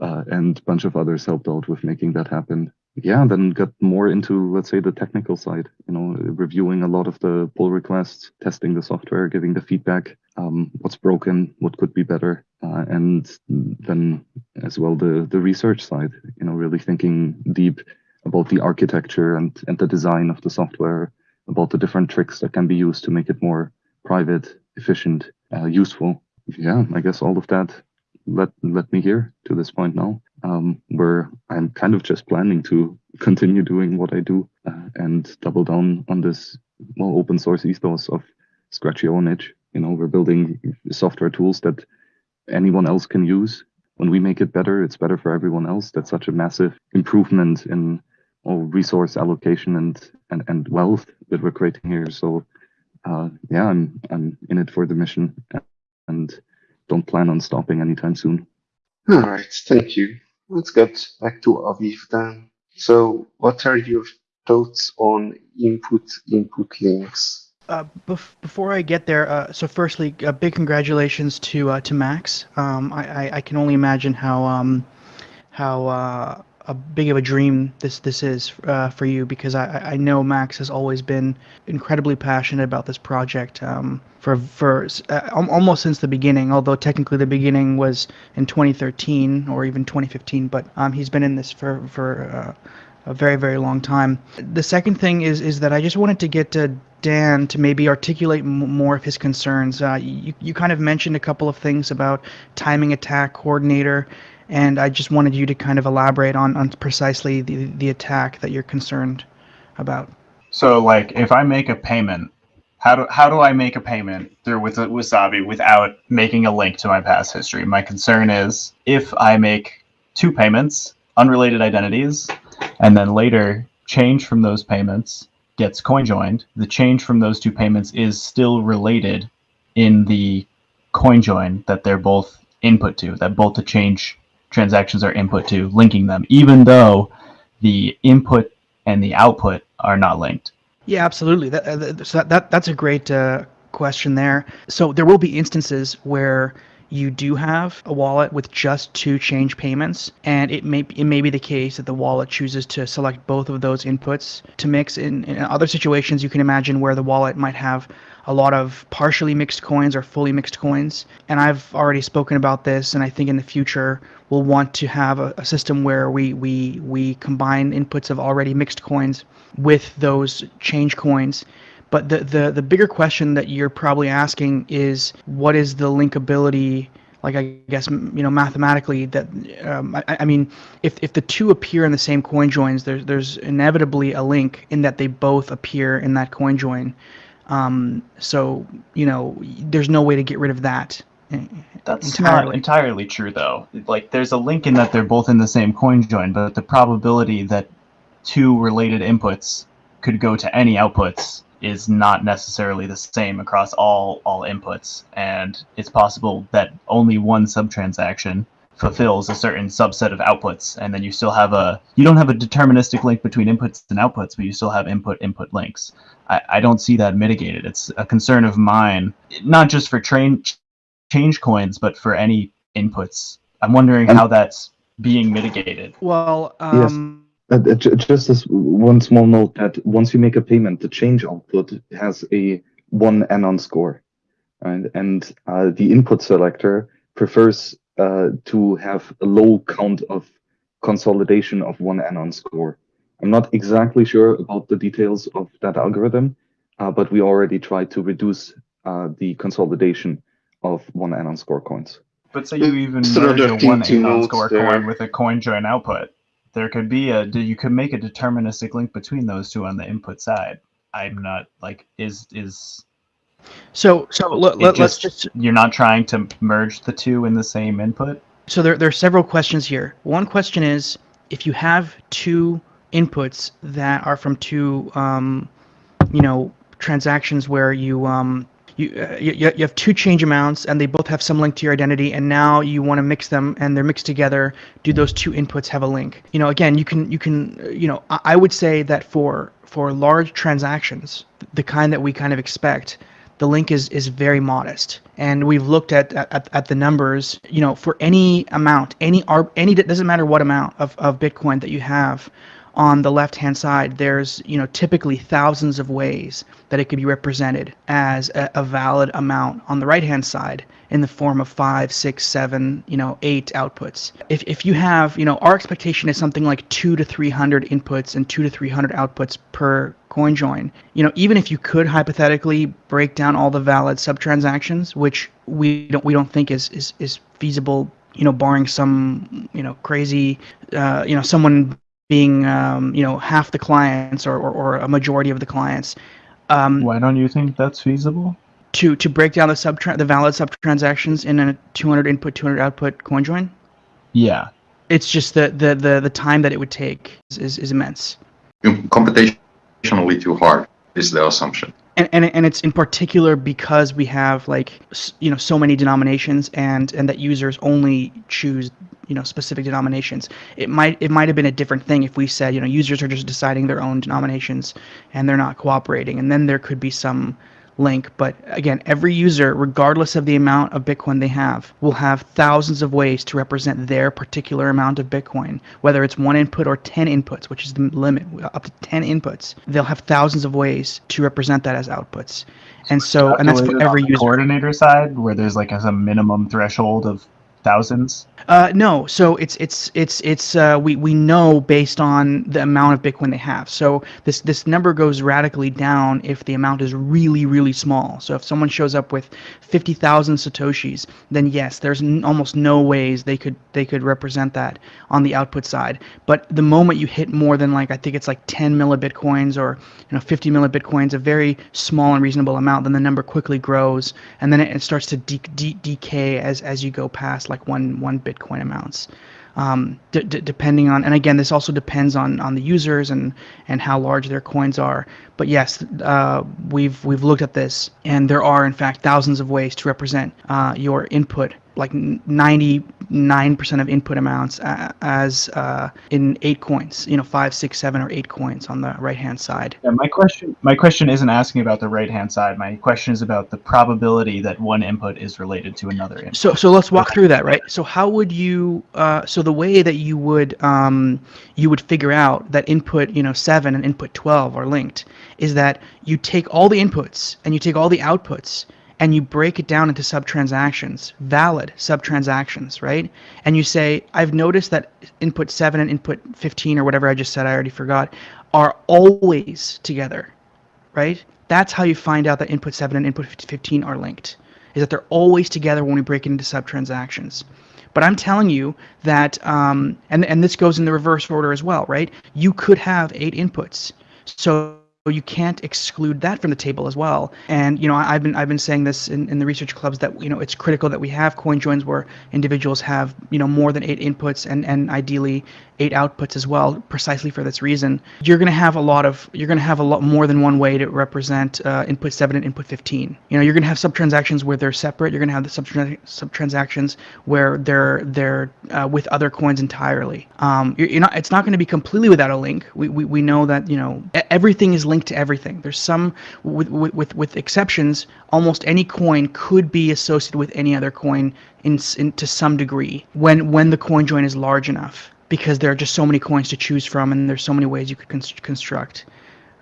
uh, and a bunch of others helped out with making that happen. Yeah, then got more into, let's say, the technical side, you know, reviewing a lot of the pull requests, testing the software, giving the feedback, um, what's broken, what could be better, uh, and then as well the, the research side, you know, really thinking deep about the architecture and, and the design of the software, about the different tricks that can be used to make it more private, efficient, uh, useful. Yeah, I guess all of that led led me here to this point now, um, where I'm kind of just planning to continue doing what I do uh, and double down on this well open source ethos of scratch your own itch. You know, we're building software tools that anyone else can use. When we make it better, it's better for everyone else. That's such a massive improvement in all resource allocation and, and, and wealth that we're creating here. So uh, yeah, I'm I'm in it for the mission and don't plan on stopping anytime soon. All right, thank you. Let's get back to Aviv then. So, what are your thoughts on input input links? Uh, bef- before I get there, uh, so firstly, uh, big congratulations to uh, to Max. Um, I, I, I can only imagine how um, how uh, a big of a dream this this is uh, for you because I, I know Max has always been incredibly passionate about this project um, for for uh, almost since the beginning. Although technically the beginning was in 2013 or even 2015, but um, he's been in this for for uh, a very very long time. The second thing is is that I just wanted to get to Dan to maybe articulate more of his concerns. Uh, you you kind of mentioned a couple of things about timing attack coordinator and I just wanted you to kind of elaborate on, on precisely the, the attack that you're concerned about. So, like, if I make a payment, how do how do I make a payment through with Wasabi without making a link to my past history? My concern is if I make two payments, unrelated identities, and then later change from those payments gets coin joined, the change from those two payments is still related in the coin join that they're both input to, that both the change transactions are input to, linking them, even though the input and the output are not linked. Yeah, absolutely. That, uh, so that, that's a great uh, question there. So there will be instances where you do have a wallet with just two change payments, and it may it may be the case that the wallet chooses to select both of those inputs to mix. In, in other situations, you can imagine where the wallet might have a lot of partially mixed coins or fully mixed coins. And I've already spoken about this, and I think in the future we'll want to have a, a system where we, we, we combine inputs of already mixed coins with those change coins. But the, the, the bigger question that you're probably asking is what is the linkability like I guess you know mathematically that um, I, I, mean if if the two appear in the same coin joins there's there's inevitably a link in that they both appear in that coin join um, so you know there's no way to get rid of that that's entirely. not entirely true, though. Like, there's a link in that they're both in the same coin join, but the probability that two related inputs could go to any outputs is not necessarily the same across all all inputs, and it's possible that only one subtransaction fulfills a certain subset of outputs, and then you still have a you don't have a deterministic link between inputs and outputs, but you still have input input links. I, I don't see that mitigated. It's a concern of mine, not just for train change coins, but for any inputs. I'm wondering how that's being mitigated. Well, um, yes. Uh, just as one small note that once you make a payment, the change output has a one anon score, right? and uh, the input selector prefers uh, to have a low count of consolidation of one anon score. I'm not exactly sure about the details of that algorithm, uh, but we already tried to reduce uh, the consolidation of one anon score coins. But say you even merge a one anon score coin with a coin join output, there could be a you could make a deterministic link between those two on the input side. I'm not like is is so so let, let, us just you're not trying to merge the two in the same input. So there there are several questions here. One question is if you have two inputs that are from two um, you know transactions where you um, you, uh, you you have two change amounts and they both have some link to your identity and now you want to mix them and they're mixed together do those two inputs have a link you know again you can you can uh, you know i, I would say that for for large transactions the kind that we kind of expect the link is is very modest. And we've looked at at, at the numbers you know for any amount any ar- any doesn't matter what amount of, of bitcoin that you have on the left hand side there's you know typically thousands of ways that it could be represented as a, a valid amount on the right hand side in the form of five six seven you know eight outputs. If, if you have you know our expectation is something like two to three hundred inputs and two to three hundred outputs per coin join you know even if you could hypothetically break down all the valid subtransactions, which we don't we don't think is is, is feasible you know barring some you know crazy uh, you know someone being um, you know half the clients or, or, or a majority of the clients um, Why don't you think that's feasible? to to break down the sub the valid subtransactions in a 200 input 200 output CoinJoin. Yeah. it's just the the the, the time that it would take is, is, is immense Computationally too hard is the assumption. and, and and it's in particular because we have like you know so many denominations and and that users only choose you know specific denominations it might it might have been a different thing if we said you know users are just deciding their own denominations and they're not cooperating and then there could be some link but again every user regardless of the amount of bitcoin they have will have thousands of ways to represent their particular amount of bitcoin. Whether it's one input or 10 inputs which is the limit up to 10 inputs they'll have thousands of ways to represent that as outputs. And so and that's for every user. coordinator side, where there's like as a, minimum threshold of thousands. Uh, no, so it's it's it's it's uh, we we know based on the amount of Bitcoin they have. So this this number goes radically down if the amount is really really small. So if someone shows up with fifty thousand satoshis, then yes, there's n- almost no ways they could they could represent that on the output side. But the moment you hit more than like I think it's like ten millibitcoins or you know fifty millibitcoins, a very small and reasonable amount, then the number quickly grows and then it, it starts to de- de- decay as as you go past like one one bitcoin amounts. Um, d- d- depending on and again this also depends on on the users and and how large their coins are. But yes uh, we've we've looked at this and there are in fact thousands of ways to represent uh, your input like 99% of input amounts as uh, in eight coins you know five six seven or eight coins on the right hand side Yeah, my question my question isn't asking about the right hand side. My question is about the probability that one input is related to another input. So so let's walk through that, right? So how would you uh, so the way that you would um, you would figure out that input you know seven and input twelve are linked is that you take all the inputs and you take all the outputs and you break it down into sub transactions, valid sub transactions, right? And you say, I've noticed that input seven and input fifteen or whatever I just said, I already forgot, are always together right? That's how you find out that input 7 and input 15 are linked, is that they're always together when we break it into sub-transactions. But I'm telling you that, um, and, and this goes in the reverse order as well, right? You could have eight inputs. So you can't exclude that from the table as well. And you know, I've been I've been saying this in, in the research clubs that you know it's critical that we have coin joins where individuals have you know more than eight inputs and and ideally eight outputs as well, precisely for this reason. You're going to have a lot of you're going to have a lot more than one way to represent uh, input seven and input 15. You know, you're going to have sub transactions where they're separate. You're going to have the sub sub transactions where they're they're uh, with other coins entirely. Um, you're, you're not. It's not going to be completely without a link. We, we, we know that you know everything is linked to everything. There's some with with with, exceptions. Almost any coin could be associated with any other coin in, in to some degree when when the coin join is large enough because there are just so many coins to choose from and there's so many ways you could const- construct.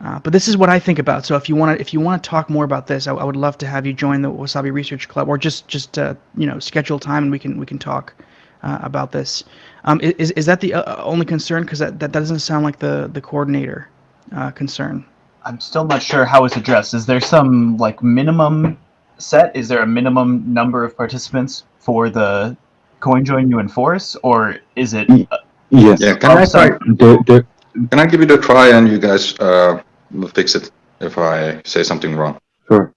Uh, but this is what I think about. So if you want to, if you want to talk more about this, I, I would love to have you join the Wasabi Research Club, or just just uh, you know schedule time and we can we can talk uh, about this. Um, is is that the uh, only concern? Because that, that doesn't sound like the the coordinator uh, concern. I'm still not sure how it's addressed. Is there some like minimum set? Is there a minimum number of participants for the coin join you enforce, or is it? Mm. Yes. Yeah, can I try? There, there, Can I give it a try and you guys uh, will fix it if I say something wrong? sure.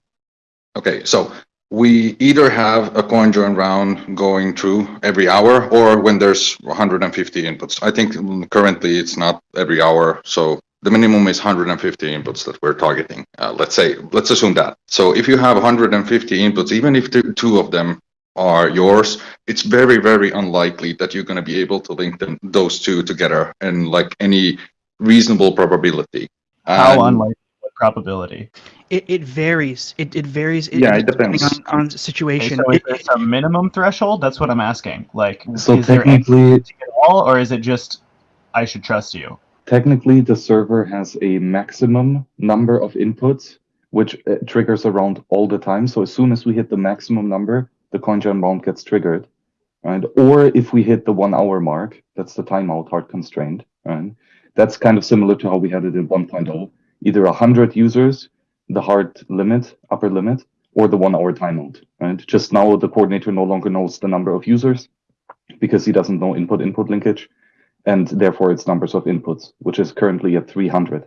Okay, so we either have a coin join round going through every hour or when there's 150 inputs. I think currently it's not every hour, so the minimum is 150 inputs that we're targeting. Uh, let's say, let's assume that. So if you have 150 inputs, even if the two of them are yours, it's very, very unlikely that you're going to be able to link them, those two together in like any reasonable probability. How And- unlikely? What probability? It, it varies. It, it varies. Yeah, it depends. on, on Okay, situation. so is It- there some minimum threshold? That's what I'm asking. Like, So is there any technically, at all, or is it just I should trust you? Technically the server has a maximum number of inputs, which uh, triggers around all the time. So as soon as we hit the maximum number, the CoinJoin round gets triggered, right? Or if we hit the one hour mark, that's the timeout hard constraint, right? That's kind of similar to how we had it in 1.0. Either 100 users, the hard limit, upper limit, or the one hour timeout, right? Just now the coordinator no longer knows the number of users because he doesn't know input input linkage and therefore its numbers of inputs, which is currently at 300.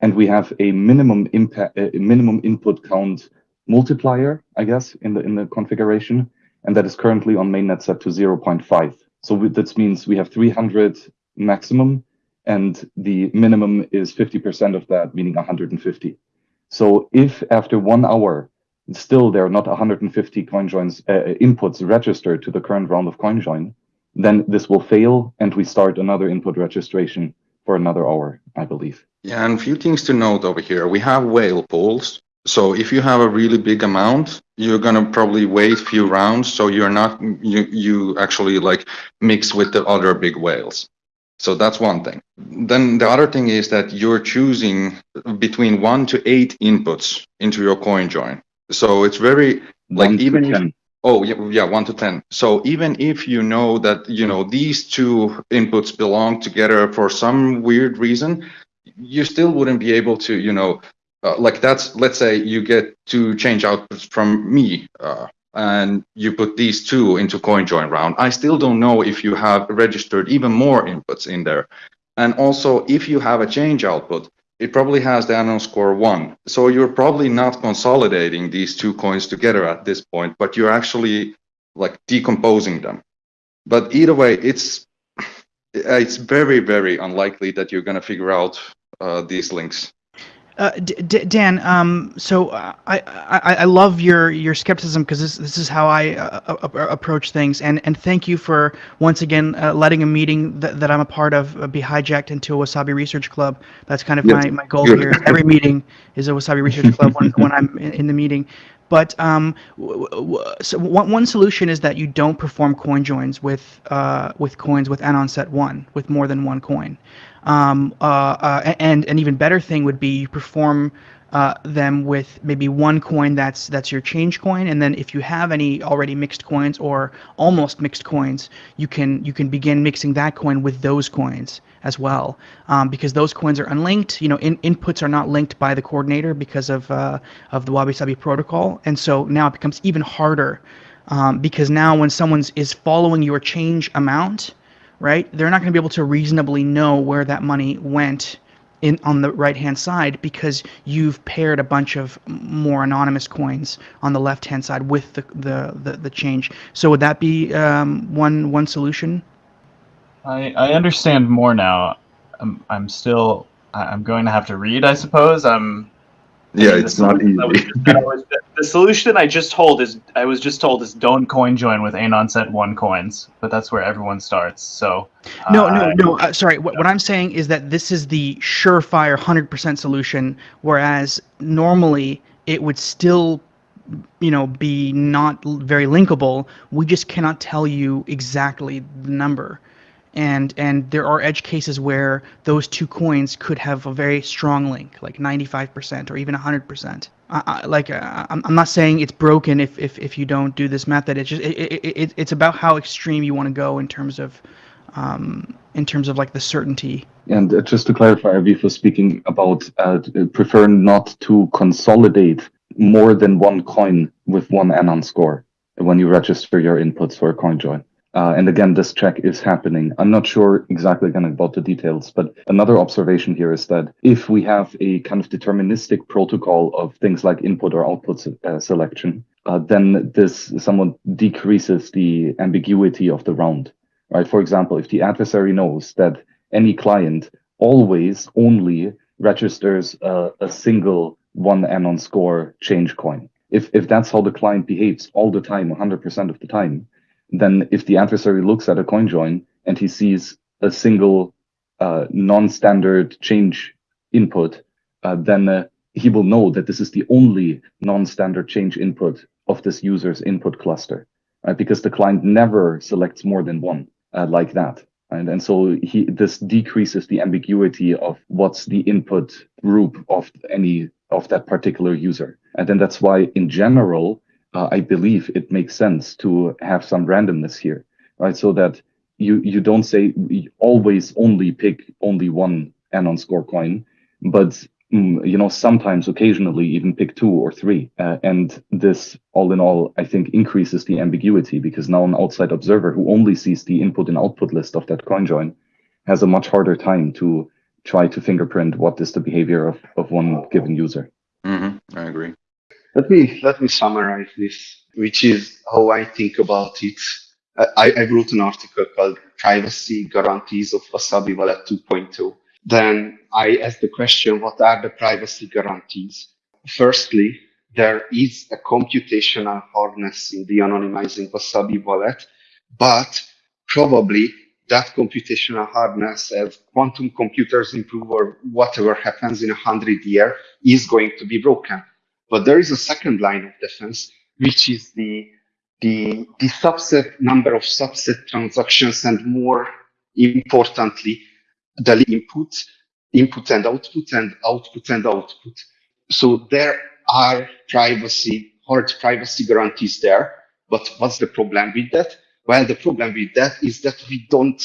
And we have a minimum impact, a minimum input count multiplier, I guess, in the in the configuration, and that is currently on mainnet set to 0.5. So we, means we have 300 maximum, and the minimum is 50% of that, meaning 150. So if after one hour still there are not 150 CoinJoins uh, inputs registered to the current round of CoinJoin, then this will fail and we start another input registration for another hour, I believe. Yeah, and a few things to note over here. We have whale pools. So if you have a really big amount, you're gonna probably wait few rounds, so you're not you you actually like mix with the other big whales. So that's one thing. Then the other thing is that you're choosing between one to eight inputs into your coin join. So it's very like One to even if 10. Oh, yeah, yeah, one to 10. So even if you know that, you know, these two inputs belong together for some weird reason, you still wouldn't be able to, you know, uh, like that's, let's say you get two change outputs from me, uh, and you put these two into CoinJoin round. I still don't know if you have registered even more inputs in there. And also, if you have a change output, it probably has the anon score one. So you're probably not consolidating these two coins together at this point, but you're actually like decomposing them. But either way, it's it's very very unlikely that you're going to figure out uh, these links. Uh, D- D- Dan, um, so I, I I love your your skepticism because this this is how I uh, uh, uh, approach things, and and thank you for once again uh, letting a meeting that, that I'm a part of uh, be hijacked into a Wasabi Research Club. That's kind of Yes. my, my goal here. Every meeting is a Wasabi Research Club when, when I'm in, in the meeting. But um, so one, one solution is that you don't perform coin joins with uh, with coins with anon set one with more than one coin. Um, uh, uh, and an even better thing would be you perform uh, them with maybe one coin that's that's your change coin, and then if you have any already mixed coins or almost mixed coins, you can you can begin mixing that coin with those coins as well, um, because those coins are unlinked. You know, in, inputs are not linked by the coordinator because of uh, of the Wabi Sabi protocol, and so now it becomes even harder um, because now when someone is following your change amount, right, they're not going to be able to reasonably know where that money went in on the right hand side because you've paired a bunch of more anonymous coins on the left hand side with the the, the, the change. So would that be um, one one solution? I, I understand more now. I'm, I'm still I'm going to have to read, I suppose. I'm Yeah, the it's not solution I easy. just- was- the solution I just told is I was just told is don't coin join with anon set one coins, but that's where everyone starts. So No, uh, no, no. Uh, sorry. What, what I'm saying is that this is the surefire 100% solution, whereas normally it would still, you know, be not very linkable. We just cannot tell you exactly the number. And and there are edge cases where those two coins could have a very strong link, like 95% or even 100%. I, I, like uh, I'm, I'm not saying it's broken if, if, if you don't do this method. It's just it, it, it, it's about how extreme you want to go in terms of um, in terms of like the certainty. And uh, just to clarify, Aviv was speaking about uh, prefer not to consolidate more than one coin with one anon score when you register your inputs for a coin join. Uh, and again, this check is happening. I'm not sure exactly again about the details, but another observation here is that if we have a kind of deterministic protocol of things like input or output uh, selection, uh, then this somewhat decreases the ambiguity of the round, right? For example, if the adversary knows that any client always only registers a, a single one anon score change coin. If, if that's how the client behaves all the time, 100% of the time, then if the adversary looks at a coin join and he sees a single uh, non-standard change input, uh, then uh, he will know that this is the only non-standard change input of this user's input cluster, right? Because the client never selects more than one uh, like that. And, and so he, this decreases the ambiguity of what's the input group of any of that particular user. And then that's why in general, uh, I believe it makes sense to have some randomness here, right? So that you, you don't say always only pick only one anon score coin, but Mm, you know, sometimes occasionally even pick two or three. Uh, and this, all in all, I think increases the ambiguity because now an outside observer who only sees the input and output list of that coin join has a much harder time to try to fingerprint what is the behavior of, of one given user. Mm-hmm. I agree. Let me let me summarize this, which is how I think about it. I, I wrote an article called "Privacy Guarantees of Wasabi Wallet 2.0," then I asked the question, what are the privacy guarantees? Firstly, there is a computational hardness in the anonymizing Wasabi wallet, but probably that computational hardness as quantum computers improve or whatever happens in a hundred year is going to be broken. But there is a second line of defense, which is the, the, the subset number of subset transactions and more importantly, the input, input and output, and output and output. So there are privacy, hard privacy guarantees there. But what's the problem with that? Well, the problem with that is that we don't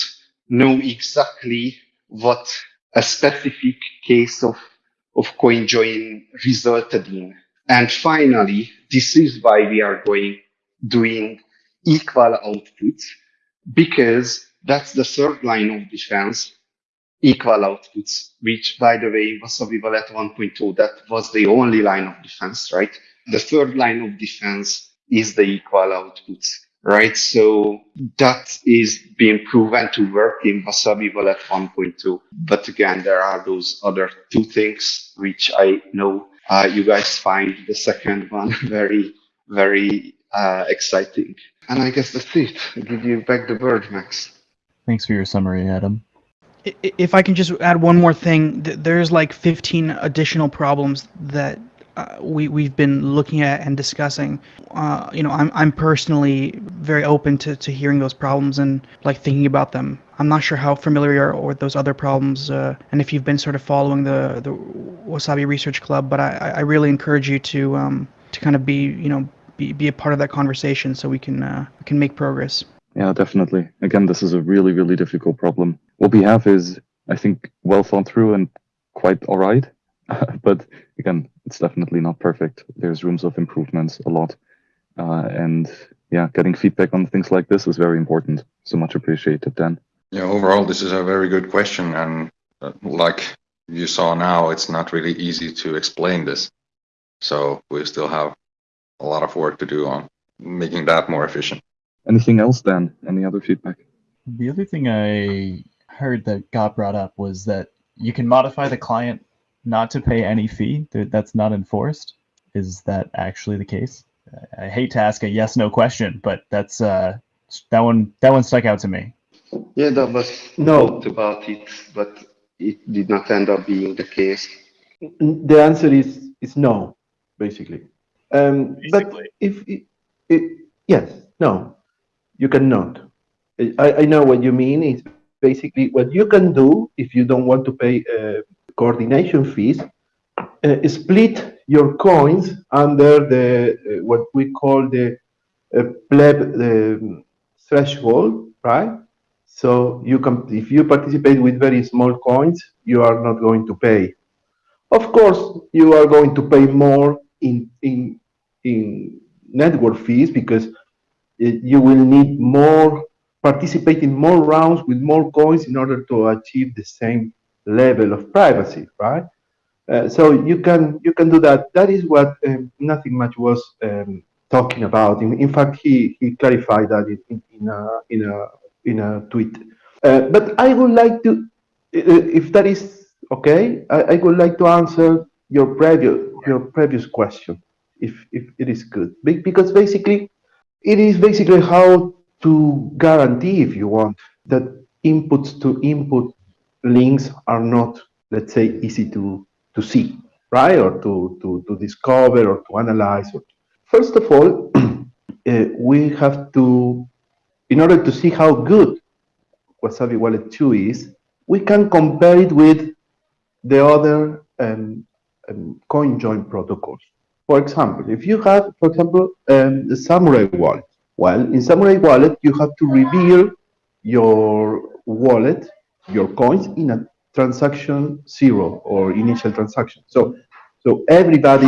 know exactly what a specific case of, of CoinJoin resulted in. And finally, this is why we are going doing equal outputs because that's the third line of defense equal outputs, which by the way, in Wasabi Wallet 1.0, that was the only line of defense, right? The third line of defense is the equal outputs, right? So that is being proven to work in Wasabi Wallet 1.2. But again, there are those other two things which I know uh, you guys find the second one (laughs) very, very uh, exciting. And I guess that's it. I give you back the word, Max. Thanks for your summary, Adam if I can just add one more thing, there's like 15 additional problems that uh, we we've been looking at and discussing. Uh, you know, I'm I'm personally very open to, to hearing those problems and like thinking about them. I'm not sure how familiar you are with those other problems, uh, and if you've been sort of following the the Wasabi Research Club, but I, I really encourage you to um, to kind of be you know be, be a part of that conversation so we can uh, we can make progress. Yeah, definitely. Again, this is a really, really difficult problem. What we have is, I think, well thought through and quite all right. (laughs) but again, it's definitely not perfect. There's rooms of improvements a lot. Uh, and yeah, getting feedback on things like this is very important. So much appreciated, Dan. Yeah, overall, this is a very good question. And uh, like you saw now, it's not really easy to explain this. So we still have a lot of work to do on making that more efficient. Anything else, Dan? Any other feedback? The other thing I heard that got brought up was that you can modify the client not to pay any fee. That's not enforced. Is that actually the case? I hate to ask a yes no question, but that's uh, that one that one stuck out to me. Yeah, that was no about it, but it did not end up being the case. The answer is is no, basically. Um, basically. But if it, it, yes, no, you cannot. I, I know what you mean. It's basically what you can do if you don't want to pay uh, coordination fees. Uh, split your coins under the uh, what we call the uh, pleb the threshold, right? So you can, if you participate with very small coins, you are not going to pay. Of course, you are going to pay more in in in network fees because you will need more, participate in more rounds with more coins in order to achieve the same level of privacy, right? Uh, so you can you can do that. That is what um, nothingmuch was um, talking about. In, in, fact, he he clarified that in, in a in a in a tweet. Uh, but I would like to, uh, if that is okay, I, I would like to answer your previous your previous question, if if it is good, Be- because basically, it is basically how to guarantee, if you want, that inputs to input links are not, let's say, easy to to see, right, or to to to discover or to analyze. First of all, (clears throat) uh, we have to, in order to see how good Wasabi Wallet 2 is, we can compare it with the other um, um, coin join protocols. For example, if you have, for example, um, the Samurai wallet, well, in Samurai wallet, you have to reveal your wallet, your coins in a transaction zero or initial transaction. So, so everybody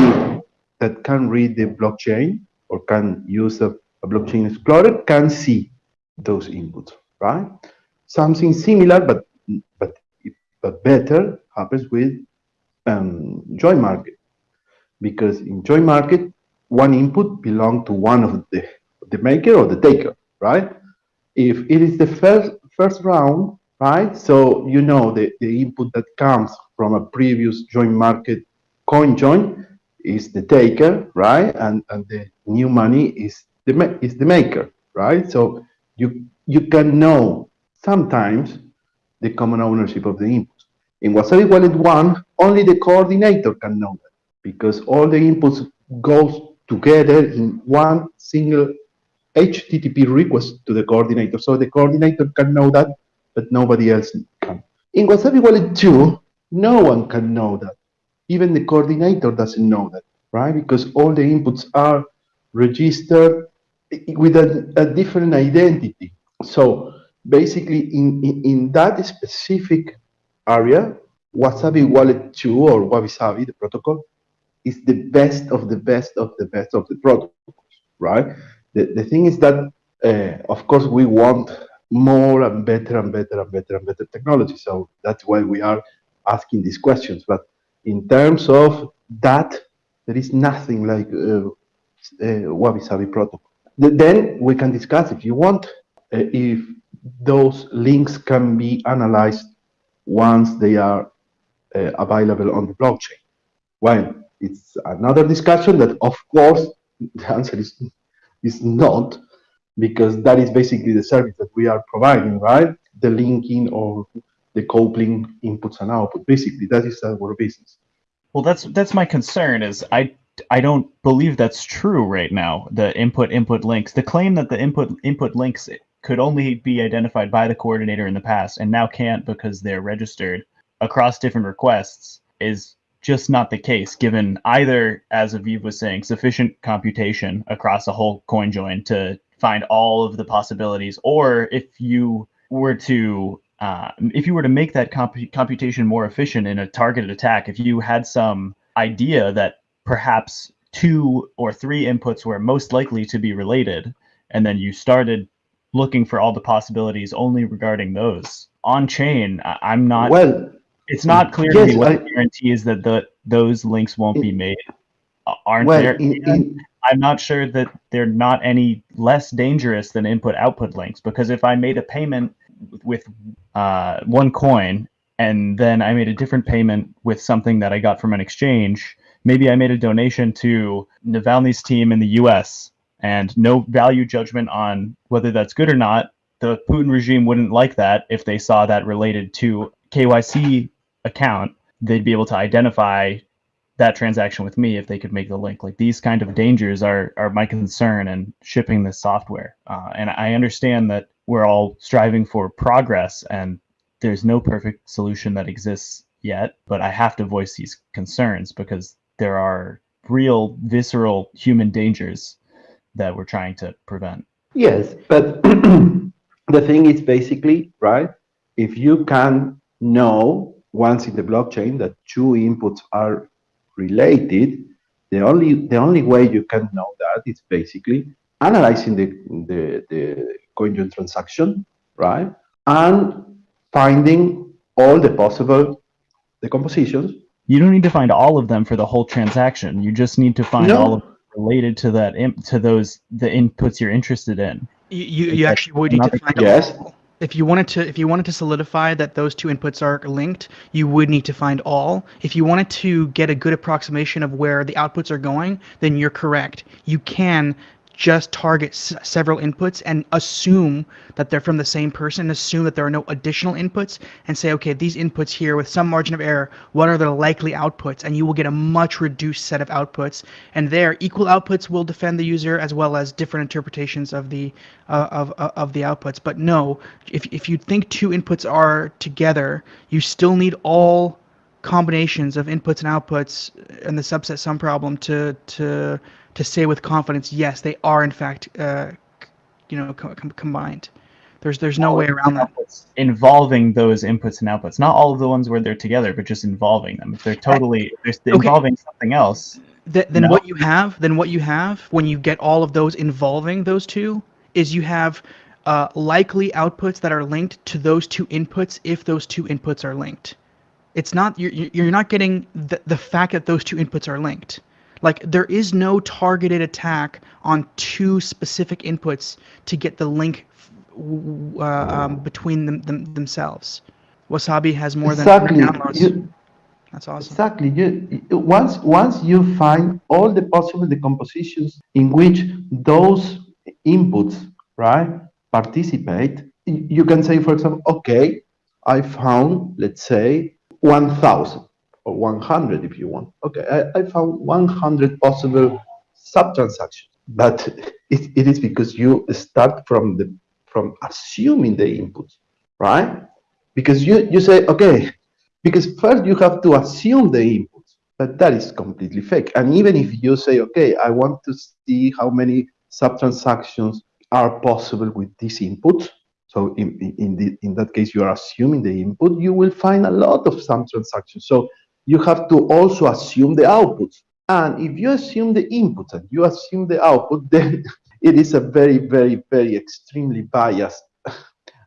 that can read the blockchain or can use a, a blockchain explorer can see those inputs, right? Something similar, but but but better happens with um, JoinMarket because in JoinMarket one input belongs to one of the the maker or the taker right if it is the first first round right? So you know the, the input that comes from a previous join market coin join is the taker right? And and the new money is the is the maker right? So you you can know sometimes the common ownership of the inputs. In Wasabi Wallet 1, only the coordinator can know that because all the inputs goes together in one single HTTP request to the coordinator. So the coordinator can know that, but nobody else can. In Wasabi Wallet 2, no one can know that. Even the coordinator doesn't know that, right? Because all the inputs are registered with a, a different identity. So basically, in, in, in that specific area, Wasabi Wallet 2 or Wabi the protocol, is the best of the best of the best of the protocols, right? The, the thing is that, uh, of course, we want more and better and better and better and better technology. So that's why we are asking these questions. But in terms of that, there is nothing like uh, uh, Wabi Sabi protocol. Then we can discuss if you want, uh, if those links can be analyzed once they are uh, available on the blockchain. Well, it's another discussion that, of course, (laughs) the answer is is not, because that is basically the service that we are providing, right? The linking or the coupling inputs and output. Basically, that is our business. Well, that's that's my concern. Is I I don't believe that's true right now. The input input links. The claim that the input input links could only be identified by the coordinator in the past and now can't because they're registered across different requests is just not the case. Given either, as Aviv was saying, sufficient computation across a whole coin join to find all of the possibilities, or if you were to uh, if you were to make that comp- computation more efficient in a targeted attack, if you had some idea that perhaps two or three inputs were most likely to be related, and then you started looking for all the possibilities only regarding those on chain, I- I'm not. Well, it's not clear to me what I- the guarantee is that the those links won't be made. Aren't Well, there? in- in- I'm not sure that they're not any less dangerous than input output links because if I made a payment with uh, one coin and then I made a different payment with something that I got from an exchange, maybe I made a donation to Navalny's team in the US and no value judgment on whether that's good or not. The Putin regime wouldn't like that if they saw that related to KYC account. They'd be able to identify that transaction with me if they could make the link. Like these kind of dangers are are my concern in shipping this software. Uh, and I understand that we're all striving for progress, and there's no perfect solution that exists yet. But I have to voice these concerns because there are real visceral human dangers that we're trying to prevent. Yes, but (clears throat) the thing is basically, right? If you can know once in the blockchain that two inputs are related, the only the only way you can know that is basically analyzing the the, the coin transaction, right? And finding all the possible decompositions. You don't need to find all of them for the whole transaction. You just need to find No. all of them related to that imp- to those the inputs you're interested in. You, you, you actually would need Not to find Yes. all If you wanted to, if you wanted to solidify that those two inputs are linked, you would need to find all. If you wanted to get a good approximation of where the outputs are going, then you're correct. You can just target s- several inputs and assume that they're from the same person, assume that there are no additional inputs, and say, okay, these inputs here with some margin of error, what are the likely outputs? And you will get a much reduced set of outputs. And there, equal outputs will defend the user as well as different interpretations of the uh, of of of the outputs. But no, if if you think two inputs are together, you still need all combinations of inputs and outputs and the subset sum problem to to to say with confidence, yes, they are in fact, uh, you know, co- com- combined. There's there's no All way around that. Involving those inputs and outputs, not all of the ones where they're together, but just involving them. If they're totally, if they're Okay. involving something else, Th- then No. what you have, then what you have when you get all of those involving those two is you have uh, likely outputs that are linked to those two inputs if those two inputs are linked. It's not you're you're not getting the the fact that those two inputs are linked. Like there is no targeted attack on two specific inputs to get the link uh, um, between them, them themselves. Wasabi has more exactly. than downloads. You, That's awesome. Exactly. You- once once you find all the possible decompositions in which those inputs right participate, you can say, for example, okay, I found, let's say, one thousand or one hundred, if you want. Okay, I, I found one hundred possible subtransactions, but (laughs) it, it is because you start from the from assuming the inputs, right? Because you you say, okay, because first you have to assume the inputs, but that is completely fake. And even if you say, okay, I want to see how many subtransactions are possible with these inputs, so in, in, in, the, in that case, you are assuming the input, you will find a lot of some transactions. So you have to also assume the outputs. And if you assume the input and you assume the output, (laughs) then it is a very, very, very extremely biased (laughs)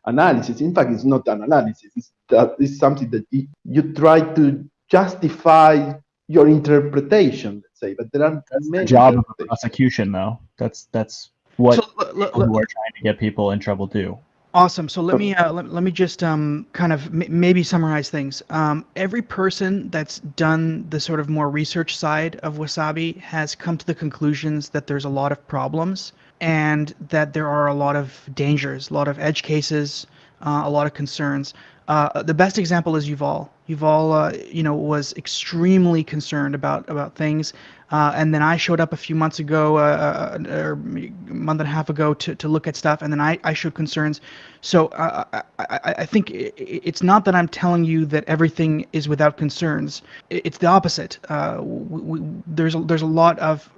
analysis. In fact, it's not an analysis. It's, that, it's something that you, you try to justify your interpretation, let's say. But there are that's the job of prosecution, though. That's that's what So, l- l- people who are trying to get people in trouble do. Awesome. So let me uh, let, let me just um, kind of m- maybe summarize things. Um, every person that's done the sort of more research side of Wasabi has come to the conclusions that there's a lot of problems and that there are a lot of dangers, a lot of edge cases, uh, a lot of concerns. Uh, the best example is Yuval. Yuval, uh, you know, was extremely concerned about about things, uh, and then I showed up a few months ago, uh, uh, or a month and a half ago, to, to look at stuff, and then I, I showed concerns. So uh, I, I, I think i- i- it's not that I'm telling you that everything is without concerns. It's the opposite. Uh, we, we, there's a, there's a lot of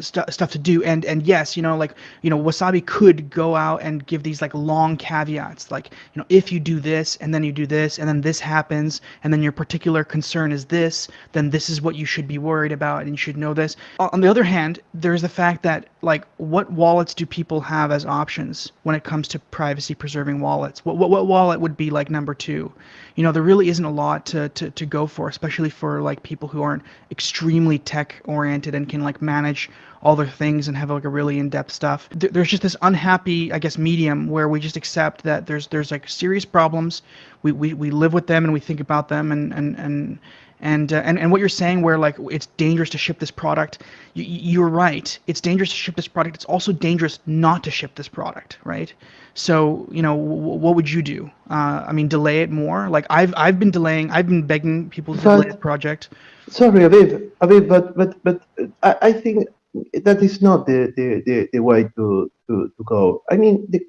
stu stuff to do. And and yes you know like you know wasabi could go out and give these like long caveats like you know if you do this and then you do this and then this happens and then your particular concern is this then this is what you should be worried about and you should know this. On the other hand there's the fact that like what wallets do people have as options when it comes to privacy preserving wallets? What, what what wallet would be like number two? You know there really isn't a lot to, to, to go for especially for like people who aren't extremely tech oriented and can like manage all their things and have like a really in-depth stuff. There- there's just this unhappy i guess medium where we just accept that there's there's like serious problems. We, we, we live with them and we think about them and and and and, uh, and and what you're saying where like it's dangerous to ship this product you, you're right it's dangerous to ship this product it's also dangerous not to ship this product right so you know w- what would you do uh, i mean delay it more like i've i've been delaying i've been begging people to delay But- the project Sorry, Aviv, Aviv, but but but I, I think that is not the, the, the, the way to, to, to go. I mean, the,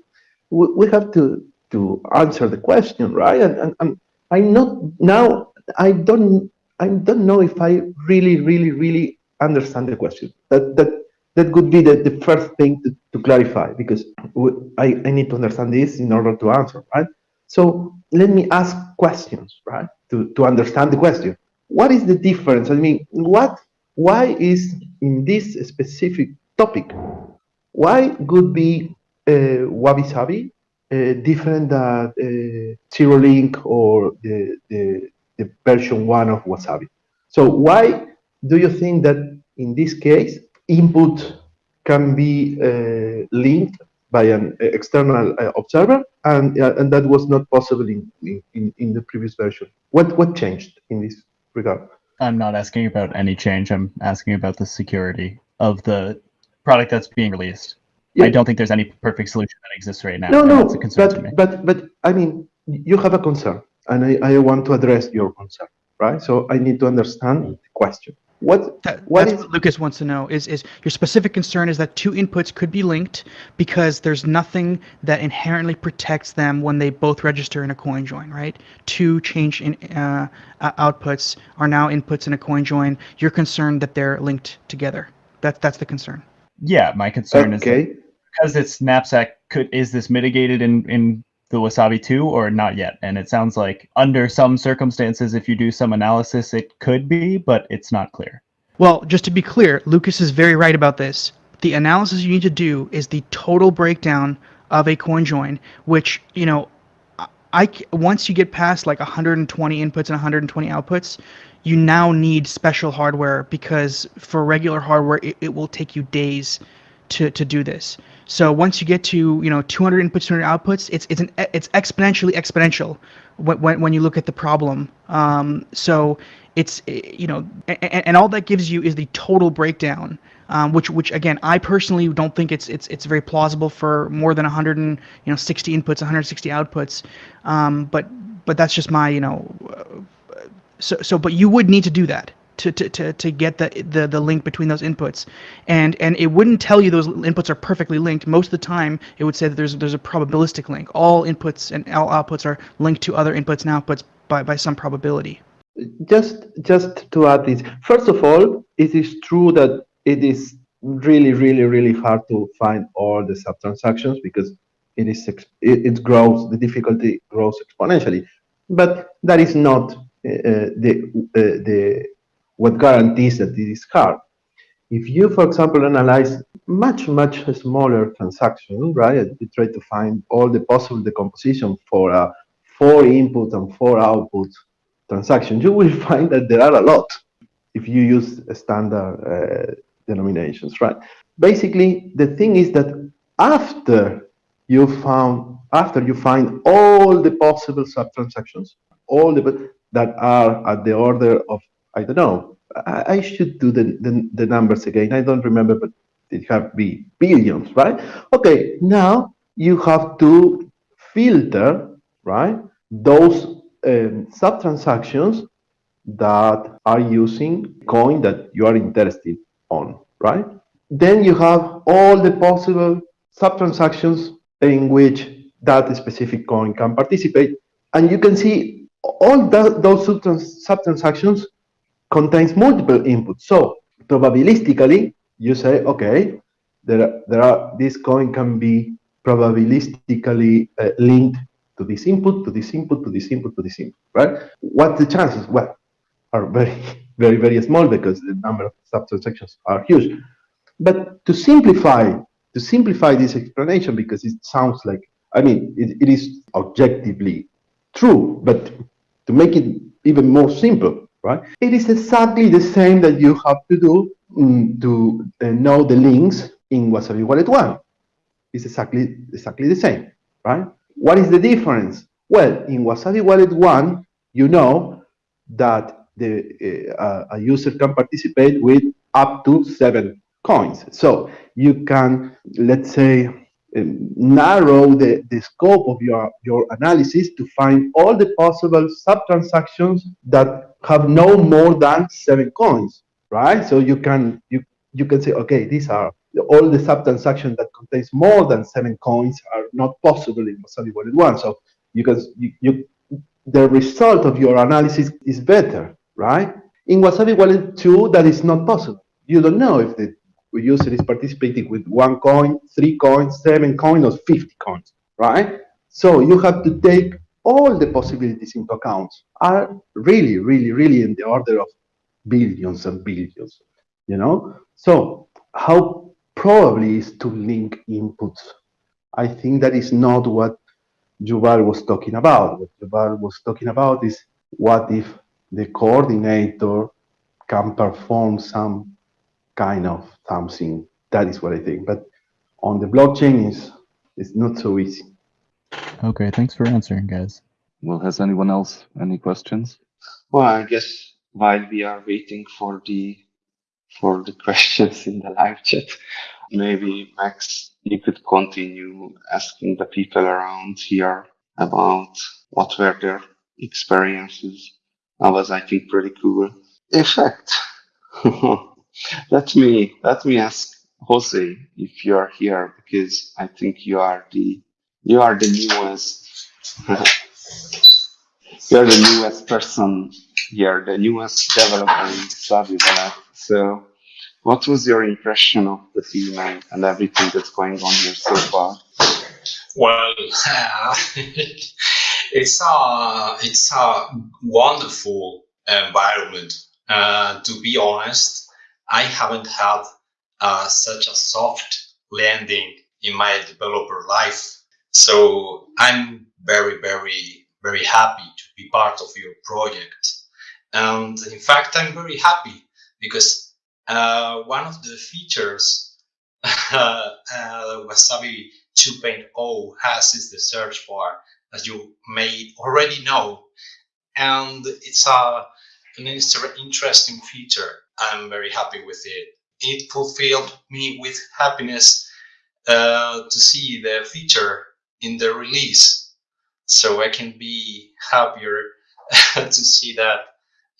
we, we have to to answer the question, right? And, and, and I'm not now. I don't. I don't know if I really, really, really understand the question. That that that could be the, the first thing to, to clarify because I, I need to understand this in order to answer, right? So let me ask questions, right? To to understand the question what is the difference? I mean, what, why is in this specific topic, why could be uh, Wabi Sabi uh, different than uh, Zero Link or the, the, the version one of Wasabi? So why do you think that in this case input can be uh, linked by an external uh, observer, and uh, and that was not possible in, in in the previous version. What what changed in this regard? I'm not asking about any change. I'm asking about the security of the product that's being released. Yeah. I don't think there's any perfect solution that exists right now. No, no, that's a concern to me. but, but, but, I mean, you have a concern, and I, I want to address your concern, right? So I need to understand the question. What, That, what that's is, what Lucas wants to know. Is is your specific concern is that two inputs could be linked because there's nothing that inherently protects them when they both register in a coin join, right? Two change in uh, uh, outputs are now inputs in a coin join. You're concerned that they're linked together. That's that's the concern. Yeah, my concern is that because it's knapsack. Could is this mitigated in in the Wasabi 2 or not yet? And it sounds like under some circumstances, if you do some analysis, it could be, but it's not clear. Well, just to be clear, Lucas is very right about this. The analysis you need to do is the total breakdown of a coin join, which, you know, I- once you get past like 120 inputs and 120 outputs, you now need special hardware because for regular hardware it, it will take you days to, to do this. So once you get to you know 200 inputs, 200 outputs, it's it's an it's exponentially exponential when when, when you look at the problem. Um, so it's eh, you know and, and all that gives you is the total breakdown. Um, which, which again, I personally don't think it's it's it's very plausible for more than 100 and you know 60 inputs, 160 outputs. Um, but but that's just my you know so so but you would need to do that to, to, to, to get the, the the link between those inputs. And and it wouldn't tell you those inputs are perfectly linked. Most of the time it would say that there's there's a probabilistic link. All inputs and all outputs are linked to other inputs and outputs by, by some probability. Just just to add this first of all it is true that it is really really really hard to find all the sub transactions because it is it, it grows the difficulty grows exponentially. But that is not uh, the uh, the what guarantees that it is hard if you for example analyze much much smaller transaction right you try to find all the possible decomposition for a four input and four output transaction, you will (laughs) find that there are a lot if you use standard uh, denominations, right? Basically, the thing is that after you found, after you find all the possible sub-transactions, all the that are at the order of, I don't know, I, I should do the, the, the numbers again. I don't remember, but it have be billions, right? Okay, now you have to filter, right? Those um, sub transactions that are using coin that you are interested on, right? Then you have all the possible sub transactions in which that specific coin can participate, and you can see all that, those sub transactions contains multiple inputs. So probabilistically, you say, okay, there, there are this coin can be probabilistically uh, linked to this input, to this input, to this input, to this input, right? What the chances? Well, are very, (laughs) very, very small because the number of sub-transactions are huge. But to simplify, to simplify this explanation, because it sounds like, I mean, it, it is objectively true, but to make it even more simple, right? It is exactly the same that you have to do mm, to uh, know the links in Wasabi Wallet 1. It's exactly, exactly the same, right? What is the difference? Well, in Wasabi Wallet 1, you know that the, uh, a user can participate with up to seven coins. So you can, let's say, um, narrow the, the scope of your, your analysis to find all the possible sub-transactions that have no more than seven coins, right? So you can you you can say, okay, these are all the sub-transactions that contains more than seven coins are not possible in Wasabi Wallet 1. So you can you, you the result of your analysis is better, right? In Wasabi Wallet 2, that is not possible. You don't know if the user is participating with one coin, three coins, seven coins, or 50 coins, right? So you have to take all the possibilities into account are really, really, really in the order of billions and billions, you know? So how probably is to link inputs? I think that is not what Yuval was talking about. What Yuval was talking about is what if the coordinator can perform some kind of something. That is what I think. But on the blockchain is it's not so easy. Okay, thanks for answering, guys. Well, has anyone else any questions? Well, I guess while we are waiting for the for the (laughs) questions in the live chat, maybe Max, you could continue asking the people around here about what were their experiences. That was, I think, pretty cool. In fact, (laughs) let me let me ask Jose if you are here because I think you are the you are the newest (laughs) you are the newest person here, the newest developer in Slavi Wallet. So, what was your impression of the team and, and everything that's going on here so far? Well, (laughs) it's a it's a wonderful environment. Uh, to be honest, I haven't had uh, such a soft landing in my developer life. So I'm very, very, very happy to be part of your project. And in fact, I'm very happy because uh, one of the features (laughs) uh, Wasabi 2.0 has is the search bar, as you may already know. And it's a, an interesting feature. I'm very happy with it. It fulfilled me with happiness uh, to see the feature in the release. So I can be happier (laughs) to see that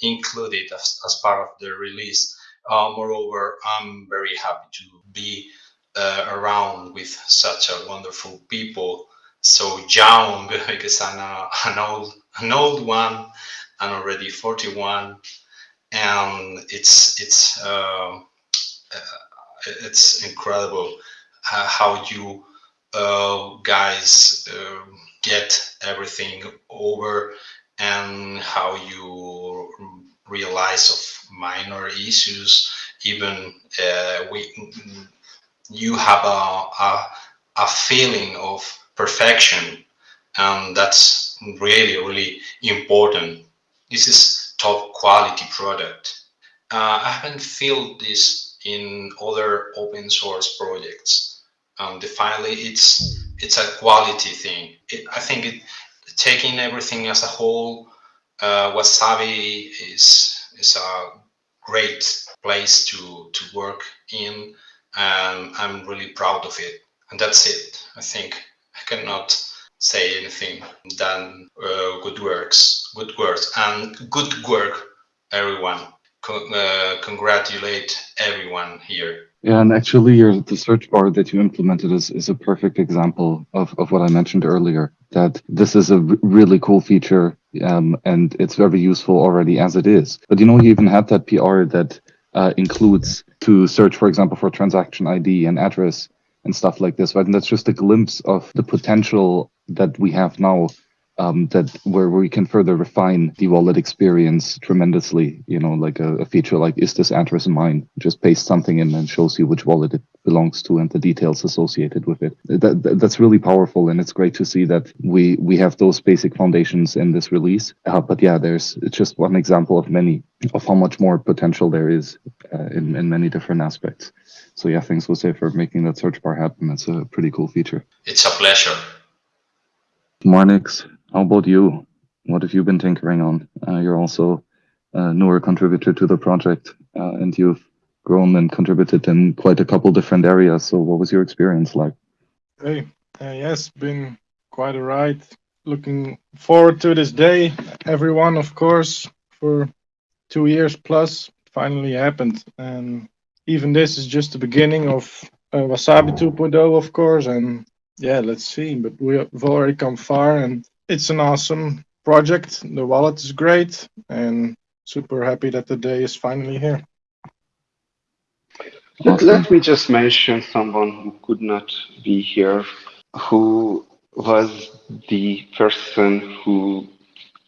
included as, as part of the release. Uh, moreover, I'm very happy to be uh, around with such a wonderful people, so young (laughs) because I'm a, an old an old one. I'm already 41, and it's it's uh, it's incredible how you uh, guys uh, get everything over and how you realize of minor issues. Even uh, we you have a, a, a feeling of perfection and that's really really important. This is top quality product. Uh, i haven't felt this in other open source projects. Um, finally it's it's a quality thing. It, i think it taking everything as a whole uh, wasabi is is a great place to to work in and i'm really proud of it. And that's it. I think i cannot say anything than uh, good works good works and good work everyone uh, congratulate everyone here Yeah, and actually, your the search bar that you implemented is, is a perfect example of, of what I mentioned earlier. That this is a really cool feature, um, and it's very useful already as it is. But you know, you even had that PR that uh, includes to search, for example, for transaction ID and address and stuff like this. Right, and that's just a glimpse of the potential that we have now um, that where we can further refine the wallet experience tremendously. You know, like a, a feature like is this address mine? Just paste something in and shows you which wallet it belongs to and the details associated with it. That, that that's really powerful, and it's great to see that we we have those basic foundations in this release. Uh, but yeah, there's it's just one example of many of how much more potential there is uh, in in many different aspects. So yeah, thanks Jose for making that search bar happen. It's a pretty cool feature. it's a pleasure Marnix, how about you? What have you been tinkering on? Uh, you're also a newer contributor to the project, uh, and you've grown and contributed in quite a couple different areas. So, what was your experience like? Hey, uh, yes, been quite a ride. Looking forward to this day. Everyone, of course, for two years plus, finally happened. And even this is just the beginning of uh, Wasabi 2.0, of course. And yeah, let's see. But we have already come far, and it's an awesome project. The wallet is great, and super happy that the day is finally here. Let, let me just mention someone who could not be here, who was the person who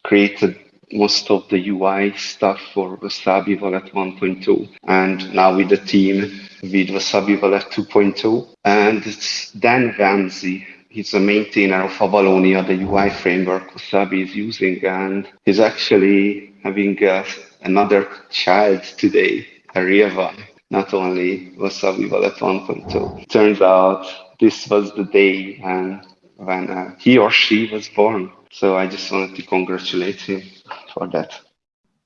created most of the UI stuff for Wasabi Wallet 1.2. and now with the team with Wasabi Wallet 2.0. And it's Dan Walmsley. He's a maintainer of Avalonia, the UI framework Wasabi is using, and he's actually having uh, another child today, Arieva not only Wasabi Wallet 1.2. Turns out this was the day when when uh, he or she was born. So I just wanted to congratulate him for that.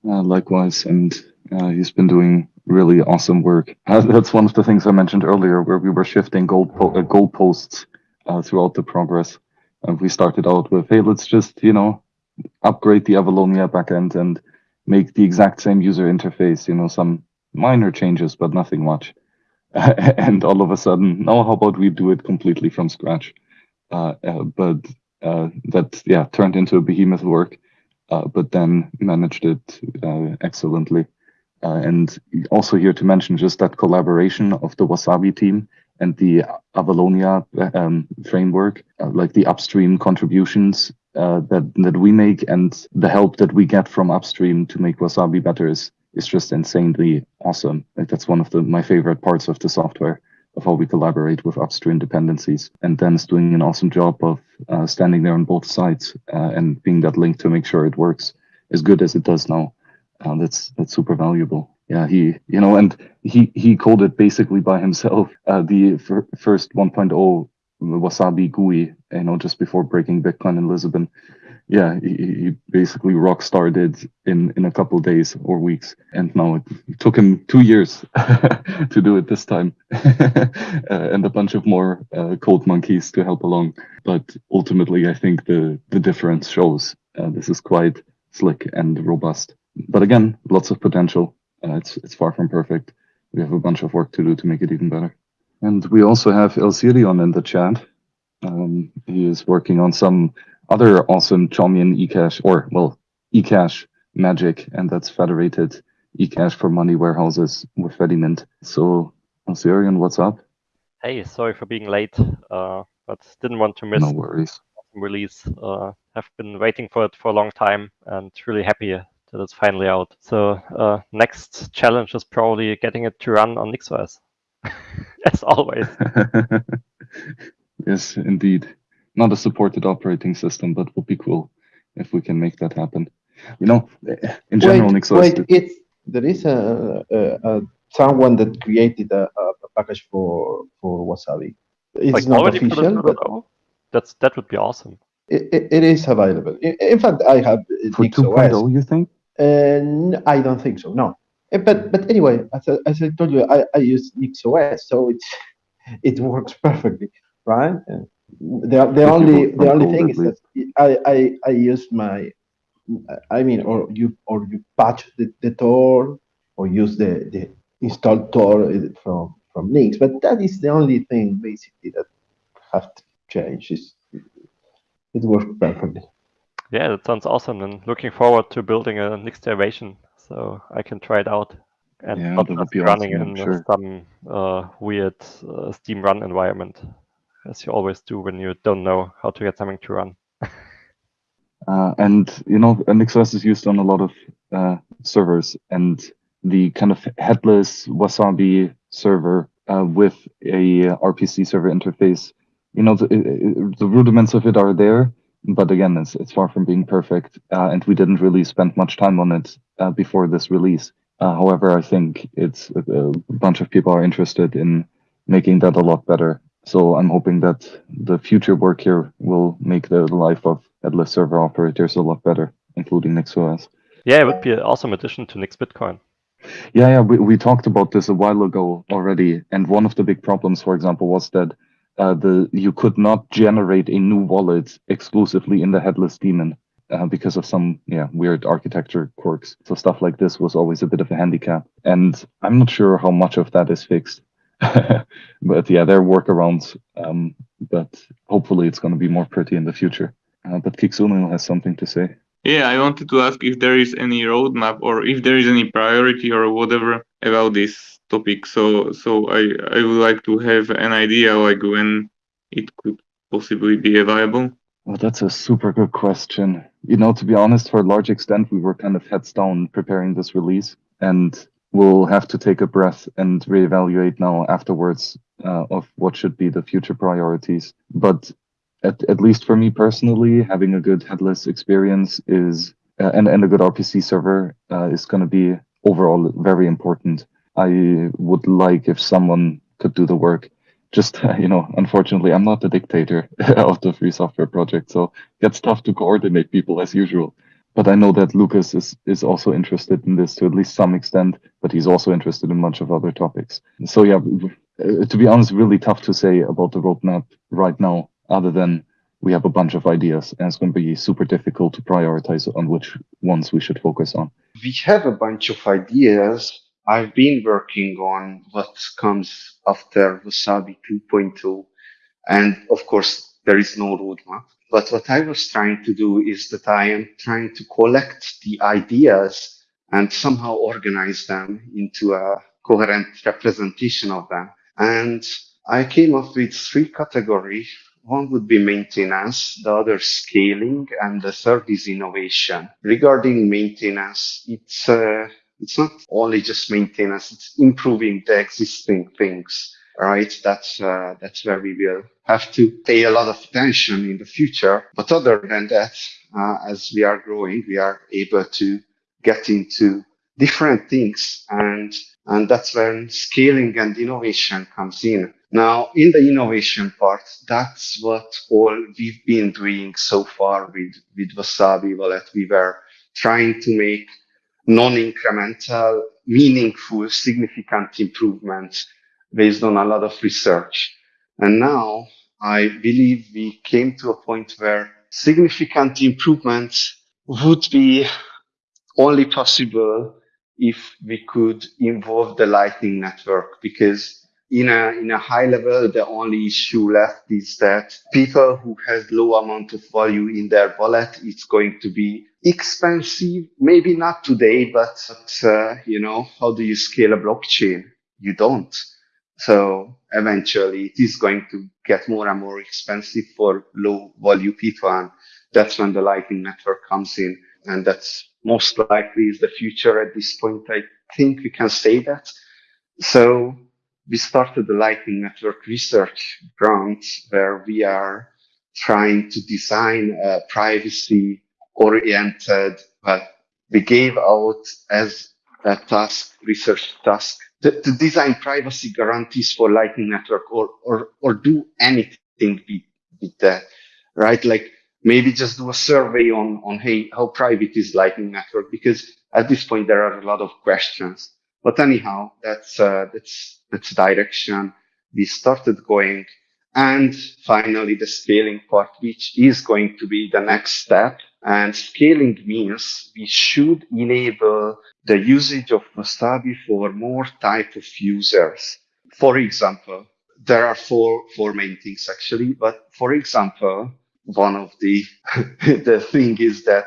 Uh, likewise, and uh, he's been doing really awesome work. Uh, that's one of the things I mentioned earlier, where we were shifting goal po- uh, goalposts uh, throughout the progress. And we started out with, hey, let's just you know upgrade the Avalonia backend and make the exact same user interface. You know, some minor changes, but nothing much. (laughs) and all of a sudden, no, how about we do it completely from scratch? Uh, uh, but uh, that yeah turned into a behemoth work, but then managed it excellently. Uh, and also here to mention just that collaboration of the Wasabi team and the Avalonia um, framework, uh, like the upstream contributions uh, that that we make and the help that we get from upstream to make Wasabi better is is just insanely awesome. Like that's one of the my favorite parts of the software of how we collaborate with upstream dependencies. And Dan's doing an awesome job of uh, standing there on both sides uh, and being that link to make sure it works as good as it does now. Uh, that's that's super valuable. Yeah, he you know, and he he it basically by himself (laughs) uh, the fir- first 1.0 Wasabi GUI, you know, just before breaking Bitcoin in Lisbon. Yeah, he, he basically rock started in in a couple days or weeks, and now it took him two years (laughs) to do it this time, (laughs) uh, and a bunch of more uh, monkeys to help along. But ultimately, I think the the difference shows uh, this is quite slick and robust. But again, lots of potential. Uh, it's it's far from perfect. We have a bunch of work to do to make it even better. And we also have Elsirion in the chat. Um, he is working on some other awesome Chaumian eCash, or well, eCash magic, and that's federated eCash for money warehouses with Fedimint. So, Elsirion, what's up? Hey, sorry for being late, uh, but didn't want to miss No worries. release. Uh, have been waiting for it for a long time and really happy that it's finally out. So uh, next challenge is probably getting it to run on NixOS, (laughs) as always. (laughs) yes, indeed. Not a supported operating system, but would be cool if we can make that happen. You know, in general, wait, NixOS. wait, it's there is a, a, a someone that created a, a package for for Wasabi. It's like not already official, but 2.0? That's that would be awesome. it, it, it is available. In, in fact, I have it For NixOS. 2.0, you think? And I don't think so. No. Eh, But but anyway, as I, as I told you, I, I use NixOS, so it's (laughs) it works (laughs) perfectly, right? Uh, The, the only the only thing is that I, I I use my I mean or you or you patch the, the Tor or use the, the installed Tor uh, from from Nix, but that is the only thing basically that have to change. Is it works perfectly. Yeah, that sounds awesome. And looking forward to building a Nix derivation so I can try it out and Yeah, not just be running awesome, in sure. some uh, weird uh, Steam run environment, as you always do when you don't know how to get something to run. (laughs) Uh, and you know, NixOS is used on a lot of uh, servers, and the kind of headless Wasabi server uh, with a RPC server interface, you know, the, the rudiments of it are there, but again, it's it's far from being perfect, uh, and we didn't really spend much time on it uh, before this release. Uh, however, I think it's a, a bunch of people are interested in making that a lot better. So I'm hoping that the future work here will make the life of headless server operators a lot better, including NixOS. Yeah, it would be an awesome addition to Nix Bitcoin. Yeah, yeah, we, we talked about this a while ago already, and one of the big problems, for example, was that uh, the you could not generate a new wallet exclusively in the headless daemon uh, because of some yeah weird architecture quirks. So stuff like this was always a bit of a handicap, and I'm not sure how much of that is fixed. (laughs) but yeah, there are workarounds. Um, but hopefully, it's going to be more pretty in the future. Uh, but Kixunil has something to say. Yeah, I wanted to ask if there is any roadmap or if there is any priority or whatever about this topic. So, so I I would like to have an idea like when it could possibly be available. Well, that's a super good question. You know, to be honest, for a large extent, we were kind of heads down preparing this release, and we'll have to take a breath and reevaluate now afterwards uh, of what should be the future priorities. But at, at least for me personally, having a good headless experience is uh, and, and a good RPC server uh, is going to be overall very important. I would like if someone could do the work just (laughs) you know, unfortunately, I'm not the dictator (laughs) of the free software project, so it gets tough to coordinate people as usual. But I know that Lucas is is also interested in this to at least some extent, but he's also interested in much of other topics. So yeah, uh, to be honest, really tough to say about the roadmap right now, other than we have a bunch of ideas and it's going to be super difficult to prioritize on which ones we should focus on. We have a bunch of ideas. I've been working on what comes after Wasabi 2.0. And of course, there is no roadmap. But what I was trying to do is that I am trying to collect the ideas and somehow organize them into a coherent representation of them. And I came up with three categories. One would be maintenance, the other scaling, and the third is innovation. Regarding maintenance, it's uh, it's not only just maintenance; it's improving the existing things. Right? That's uh, that's where we will have to pay a lot of attention in the future. But other than that, uh, as we are growing, we are able to get into different things and and that's when scaling and innovation comes in. Now, in the innovation part, that's what all we've been doing so far with, with Wasabi Wallet. We were trying to make non-incremental, meaningful, significant improvements based on a lot of research. And now I believe we came to a point where significant improvements would be only possible if we could involve the Lightning Network because in a in a high level, the only issue left is that people who has low amount of value in their wallet, it's going to be expensive. Maybe not today, but uh, you know, how do you scale a blockchain? You don't. So eventually, it is going to get more and more expensive for low value people, and that's when the Lightning Network comes in, and that's most likely is the future at this point. I think we can say that. So we started the Lightning Network research grant where we are trying to design a privacy oriented, but we gave out as a task, research task, to, to design privacy guarantees for Lightning Network or, or, or do anything with, with that, right? Like maybe just do a survey on, on, hey, how private is Lightning Network? Because at this point, there are a lot of questions. But anyhow, that's, uh, that's, that's direction we started going. And finally, the scaling part, which is going to be the next step. And scaling means we should enable the usage of Wasabi for more type of users. For example, there are four, four main things actually, but for example, one of the (laughs) the thing is that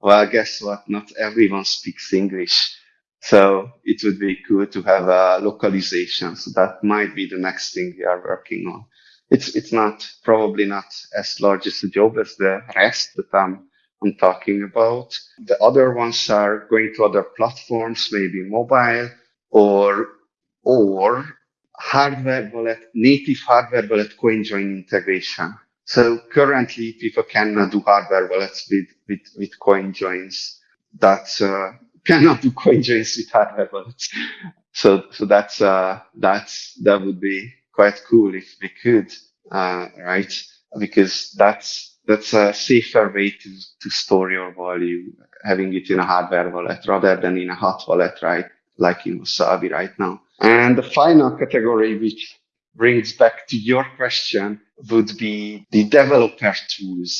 well guess what? Not everyone speaks english. So it would be good to have a localization. So that might be the next thing we are working on it's it's not probably not as large as a job as the rest that i'm i'm talking about. The other ones are going to other platforms maybe mobile or or hardware wallet native hardware wallet CoinJoin integration. So currently people cannot do hardware wallets with, with, with coin joins. That uh, (laughs) cannot do CoinJoins with hardware wallets. So, so that's, uh, that's, that would be quite cool if we could, uh, right? Because that's, that's a safer way to, to store your value, having it in a hardware wallet rather than in a hot wallet, right? Like in Wasabi right now. And the final category, which brings back to your question would be the developer tools.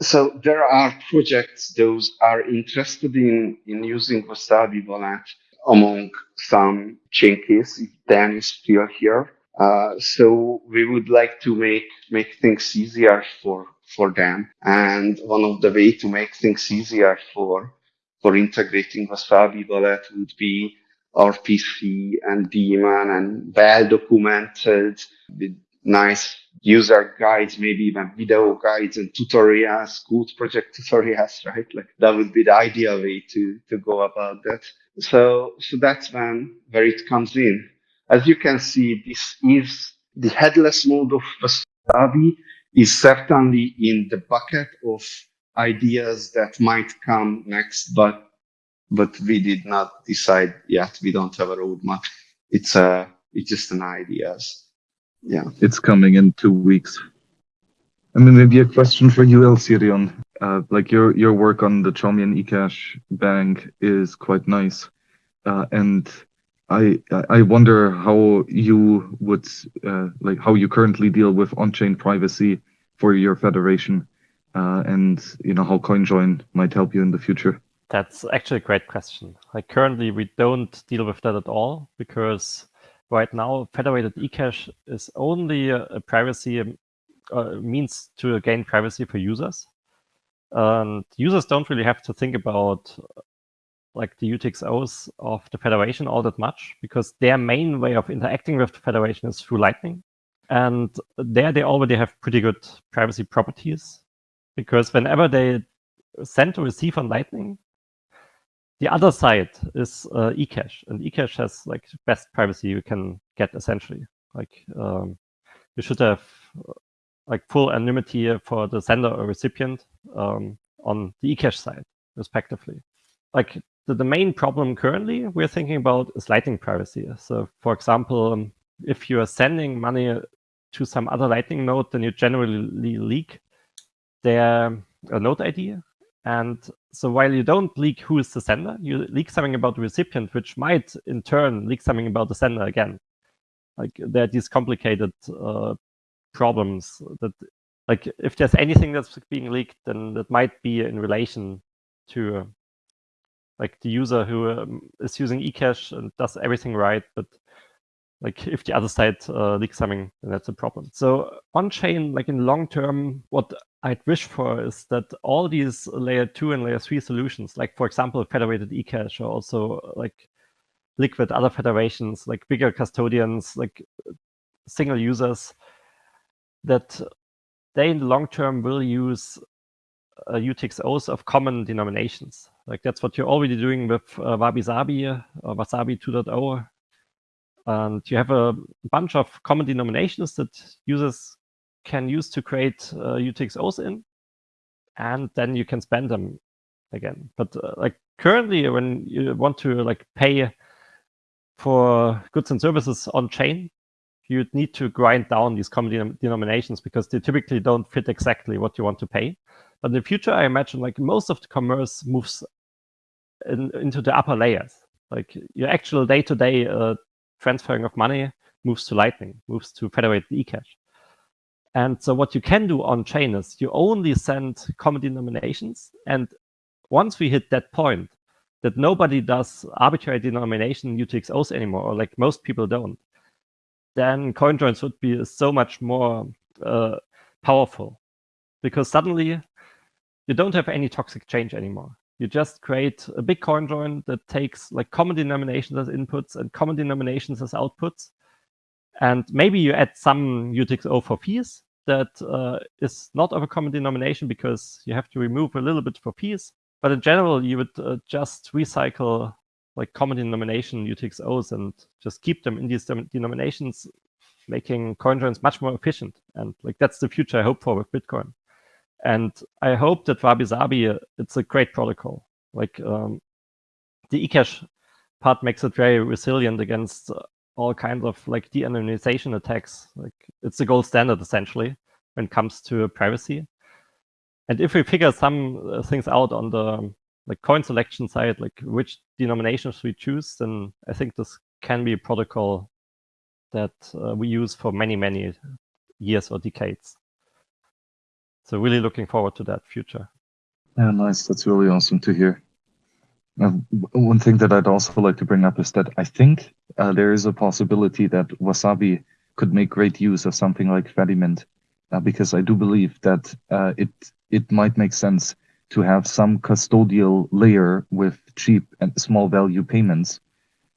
So there are projects those are interested in, in using Wasabi Wallet among some changes, if Dan is still here. Uh, so we would like to make, make things easier for, for them. And one of the way to make things easier for, for integrating Wasabi Wallet would be RPC and daemon and well documented with nice user guides, maybe even video guides and tutorials, good project tutorials, (laughs) right? Like that would be the ideal way to, to go about that. So, so that's when, where it comes in. As you can see, this is the headless mode of Wasabi is certainly in the bucket of ideas that might come next, but but we did not decide yet. We don't have a roadmap. It's a, it's just an ideas. Yeah. It's coming in two weeks. I mean, maybe a question for you, Elsirion. Uh, like your your work on the Chaumian eCash bank is quite nice, uh, and I I wonder how you would uh, like how you currently deal with on-chain privacy for your federation, uh, and you know how CoinJoin might help you in the future. That's actually a great question. Like currently, we don't deal with that at all because right now federated eCash is only a, privacy um, uh, means to gain privacy for users. And users don't really have to think about like the UTXOs of the federation all that much because their main way of interacting with the federation is through Lightning. And there they already have pretty good privacy properties because whenever they send or receive on Lightning, the other side is uh, eCash, and eCash has like best privacy you can get essentially. Like um, you should have like full anonymity for the sender or recipient um, on the eCash side, respectively. Like the, the main problem currently we're thinking about is Lightning privacy. So, for example, um, if you are sending money to some other Lightning node, then you generally leak their uh, node ID. And so while you don't leak who is the sender, you leak something about the recipient, which might in turn leak something about the sender again. Like there are these complicated uh, problems that like if there's anything that's being leaked then that might be in relation to uh, like the user who um, is using ecash and does everything right but like if the other side uh, leaks something then that's a problem so on chain like in long term what i'd wish for is that all these layer 2 and layer 3 solutions like for example federated ecash or also like liquid other federations like bigger custodians like single users that they in the long term will use uh, UTXOs of common denominations. Like that's what you're already doing with uh, Wabi Sabi or uh, Wasabi 2.0. And you have a bunch of common denominations that users can use to create uh, UTXOs in, and then you can spend them again. But uh, like currently, when you want to like pay for goods and services on chain, you'd need to grind down these common denominations because they typically don't fit exactly what you want to pay. But in the future, I imagine like most of the commerce moves in, into the upper layers. Like your actual day-to-day -day, uh, transferring of money moves to Lightning, moves to federated eCash. And so what you can do on chain is you only send common denominations. And once we hit that point, that nobody does arbitrary denomination UTXOs anymore, or like most people don't, then CoinJoins would be so much more uh, powerful because suddenly you don't have any toxic change anymore. You just create a big CoinJoin that takes like common denominations as inputs and common denominations as outputs. And maybe you add some UTXO for fees that uh, is not of a common denomination because you have to remove a little bit for fees. But in general, you would uh, just recycle like common denomination UTXOs and just keep them in these denominations, making coin joins much more efficient. And like that's the future I hope for with Bitcoin. And I hope that Wabi Sabi, it's a great protocol. Like um, the eCash part makes it very resilient against all kinds of like de-anonymization attacks. Like it's the gold standard essentially when it comes to privacy. And if we figure some uh, things out on the like coin selection side, like which denominations we choose, then I think this can be a protocol that uh, we use for many, many years or decades. So really looking forward to that future. Yeah, nice. That's really awesome to hear. Uh, one thing that I'd also like to bring up is that I think uh, there is a possibility that Wasabi could make great use of something like Fedimint, uh, because I do believe that uh, it it might make sense to have some custodial layer with cheap and small value payments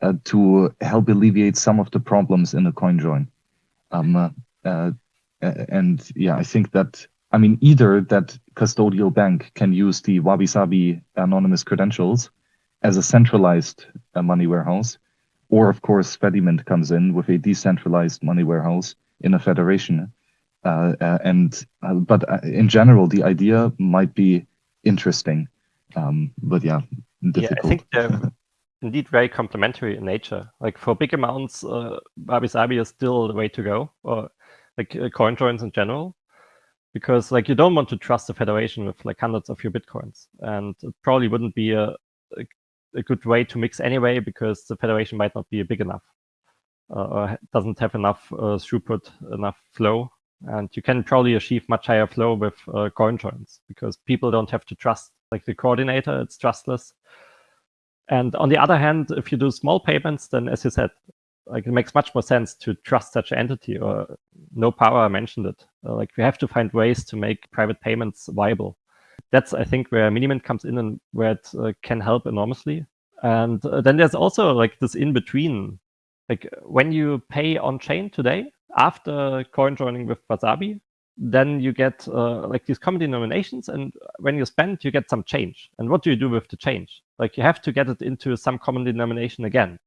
uh, to help alleviate some of the problems in the coin join. Um, uh, uh, and yeah, I think that, I mean, either that custodial bank can use the Wabi Sabi anonymous credentials as a centralized uh, money warehouse, or of course, Fedimint comes in with a decentralized money warehouse in a federation. Uh, uh, and but in general, the idea might be interesting. Um, but yeah, difficult. Yeah, I think they're indeed very complementary in nature. Like for big amounts, uh, Wabi Sabi is still the way to go, or like uh, coin joins in general, because like you don't want to trust the federation with like hundreds of your bitcoins, and it probably wouldn't be a, a, a good way to mix anyway, because the federation might not be big enough, uh, or doesn't have enough uh, throughput, enough flow, and you can probably achieve much higher flow with uh, coin joins because people don't have to trust like the coordinator; it's trustless. And on the other hand, if you do small payments, then as you said, like it makes much more sense to trust such an entity or nopara mentioned it. Uh, like we have to find ways to make private payments viable. That's, I think, where Minimint comes in and where it uh, can help enormously. And uh, then there's also like this in between. Like when you pay on chain today, after coin joining with Wasabi, then you get uh, like these common denominations and when you spend you get some change and what do you do with the change like you have to get it into some common denomination again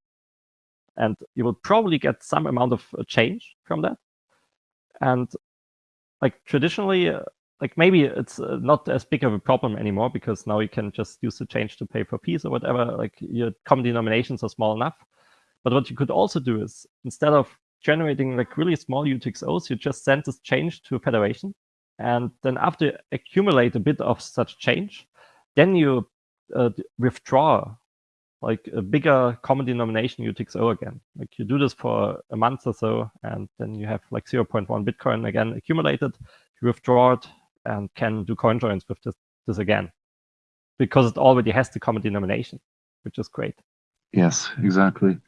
and you will probably get some amount of uh, change from that and like traditionally uh, like maybe it's uh, not as big of a problem anymore because now you can just use the change to pay for fees or whatever like your common denominations are small enough but what you could also do is instead of generating like really small UTXOs, you just send this change to a federation. And then after you accumulate a bit of such change, then you uh, withdraw like a bigger common denomination UTXO again. Like you do this for a month or so, and then you have like 0.1 Bitcoin again accumulated, you withdraw it and can do coin joins with this, this again because it already has the common denomination, which is great. Yes, exactly.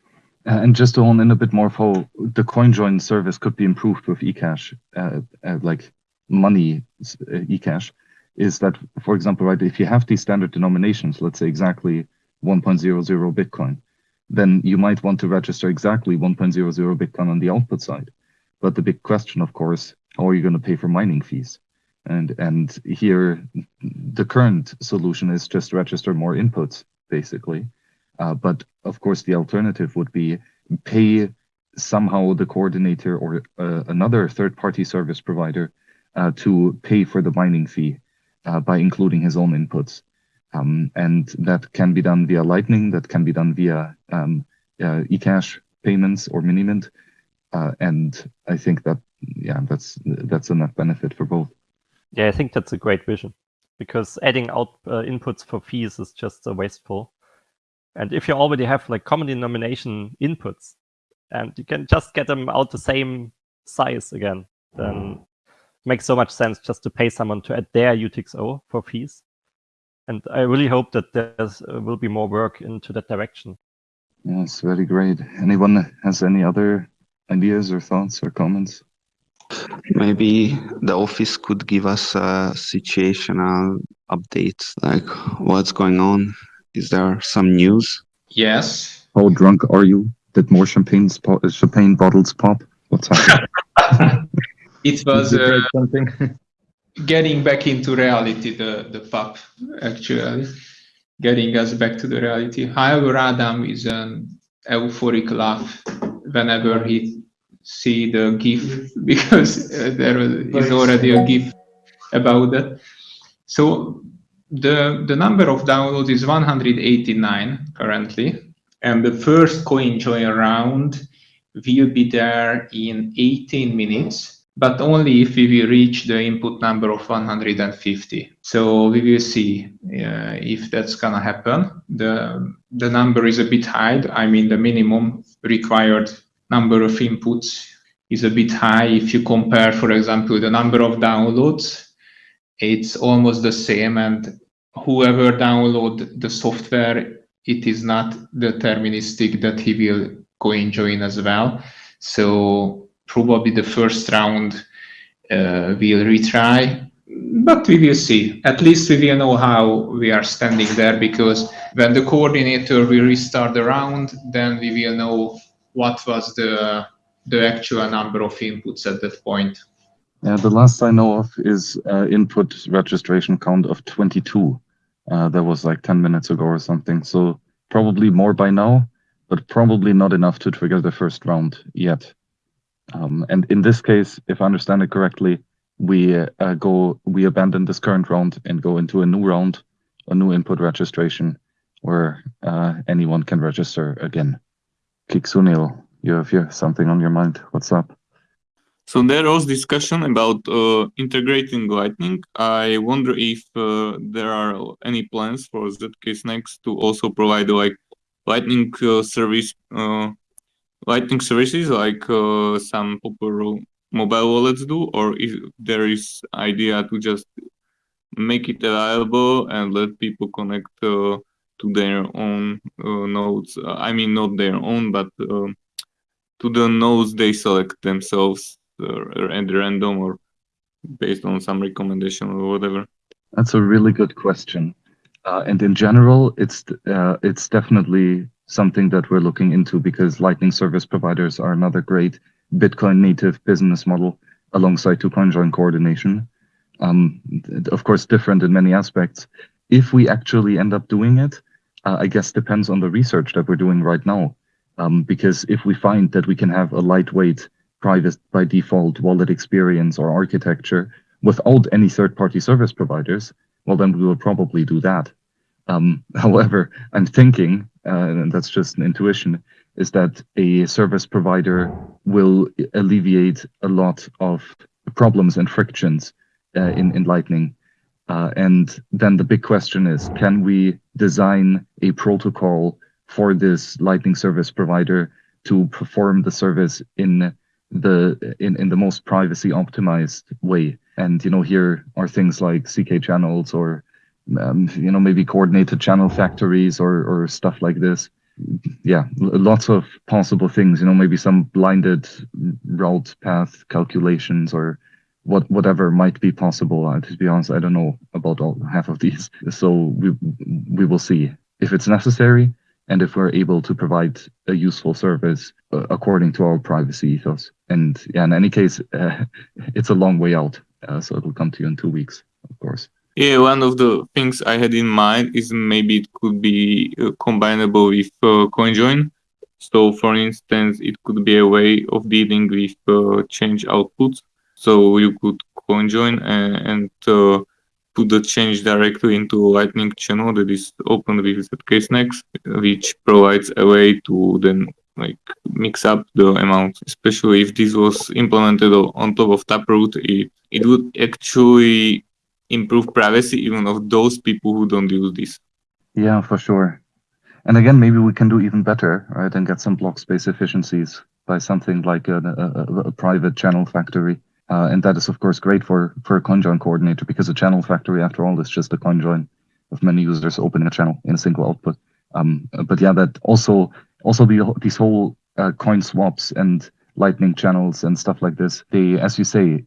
Uh, and just to hone in a bit more, for the coin join service could be improved with eCash, uh, uh, like money uh, eCash, is that, for example, right, if you have these standard denominations, let's say exactly 1.00 Bitcoin, then you might want to register exactly 1.00 Bitcoin on the output side. But the big question, of course, how are you going to pay for mining fees? And and here, the current solution is just register more inputs, basically. Uh, but of course, the alternative would be pay somehow the coordinator or uh, another third-party service provider uh, to pay for the mining fee uh, by including his own inputs. Um, and that can be done via Lightning, that can be done via um, uh, eCash payments or Minimint. Uh, and I think that, yeah, that's that's a net benefit for both. Yeah, I think that's a great vision because adding out inputs for fees is just wasteful. And if you already have like common denomination inputs and you can just get them out the same size again, then makes so much sense just to pay someone to add their UTXO for fees. And I really hope that there uh, will be more work into that direction. Yes, very great. Anyone has any other ideas or thoughts or comments? Maybe the office could give us a situational update, like what's going on is there some news? Yes. How drunk are you? Did more champagne champagne bottles pop? What's happening? (laughs) it was uh, (laughs) getting back into reality. The the pop actually getting us back to the reality. However, Adam is an euphoric laugh whenever he see the GIF (laughs) because uh, there is already a GIF about that. So the, the number of downloads is 189 currently, and the first coin join round will be there in 18 minutes, but only if we will reach the input number of 150. So we will see uh, if that's gonna happen. The, the number is a bit high. I mean, the minimum required number of inputs is a bit high if you compare, for example, the number of downloads it's almost the same and whoever download the software it is not deterministic that he will go and join as well so probably the first round uh, we'll retry but we will see at least we will know how we are standing there because when the coordinator will restart the round then we will know what was the the actual number of inputs at that point yeah, the last I know of is uh, input registration count of 22. Uh, that was like 10 minutes ago or something. So probably more by now, but probably not enough to trigger the first round yet. Um, and in this case, if I understand it correctly, we uh, go we abandon this current round and go into a new round, a new input registration, where uh, anyone can register again. Kixunil, you have here something on your mind. What's up? So there was discussion about uh, integrating Lightning. I wonder if uh, there are any plans for ZK Snacks to also provide like Lightning uh, service, uh, Lightning services like uh, some popular mobile wallets do, or if there is idea to just make it available and let people connect uh, to their own nodes. I mean, not their own, but um, to the nodes they select themselves uh, at random or based on some recommendation or whatever? That's a really good question. Uh, and in general, it's uh, it's definitely something that we're looking into because Lightning service providers are another great Bitcoin native business model alongside two CoinJoin coordination. Um, of course, different in many aspects. If we actually end up doing it, uh, I guess depends on the research that we're doing right now. Um, because if we find that we can have a lightweight private by default wallet experience or architecture without any third-party service providers, well, then we will probably do that. Um, (laughs) however, I'm thinking, uh, and that's just an intuition, is that a service provider will alleviate a lot of problems and frictions uh, in, in Lightning. Uh, and then the big question is, can we design a protocol for this Lightning service provider to perform the service in the in, in the most privacy optimized way. And you know, here are things like ZK channels or um, you know maybe coordinated channel factories or or stuff like this. Yeah, lots of possible things. You know, maybe some blinded route path calculations or what whatever might be possible. Uh, to be honest, I don't know about all half of these. So we we will see if it's necessary and if we're able to provide a useful service uh, according to our privacy ethos. And yeah, in any case, uh, (laughs) it's a long way out, uh, so it'll come to you in two weeks, of course. Yeah, one of the things I had in mind is maybe it could be uh, combinable with uh, CoinJoin. So, for instance, it could be a way of dealing with uh, change outputs. So you could CoinJoin and, and put the change directly into Lightning channel that is open with ZK-Snacks, which provides a way to then like mix up the amount, especially if this was implemented on top of Taproot, it, it would actually improve privacy even of those people who don't use this. Yeah, for sure. And again, maybe we can do even better, right? And get some block space efficiencies by something like a, a, a private channel factory uh, and that is, of course, great for, for a CoinJoin coordinator because a channel factory, after all, is just a CoinJoin of many users opening a channel in a single output. Um, but yeah, that also also the, these whole uh, coin swaps and lightning channels and stuff like this, they, as you say,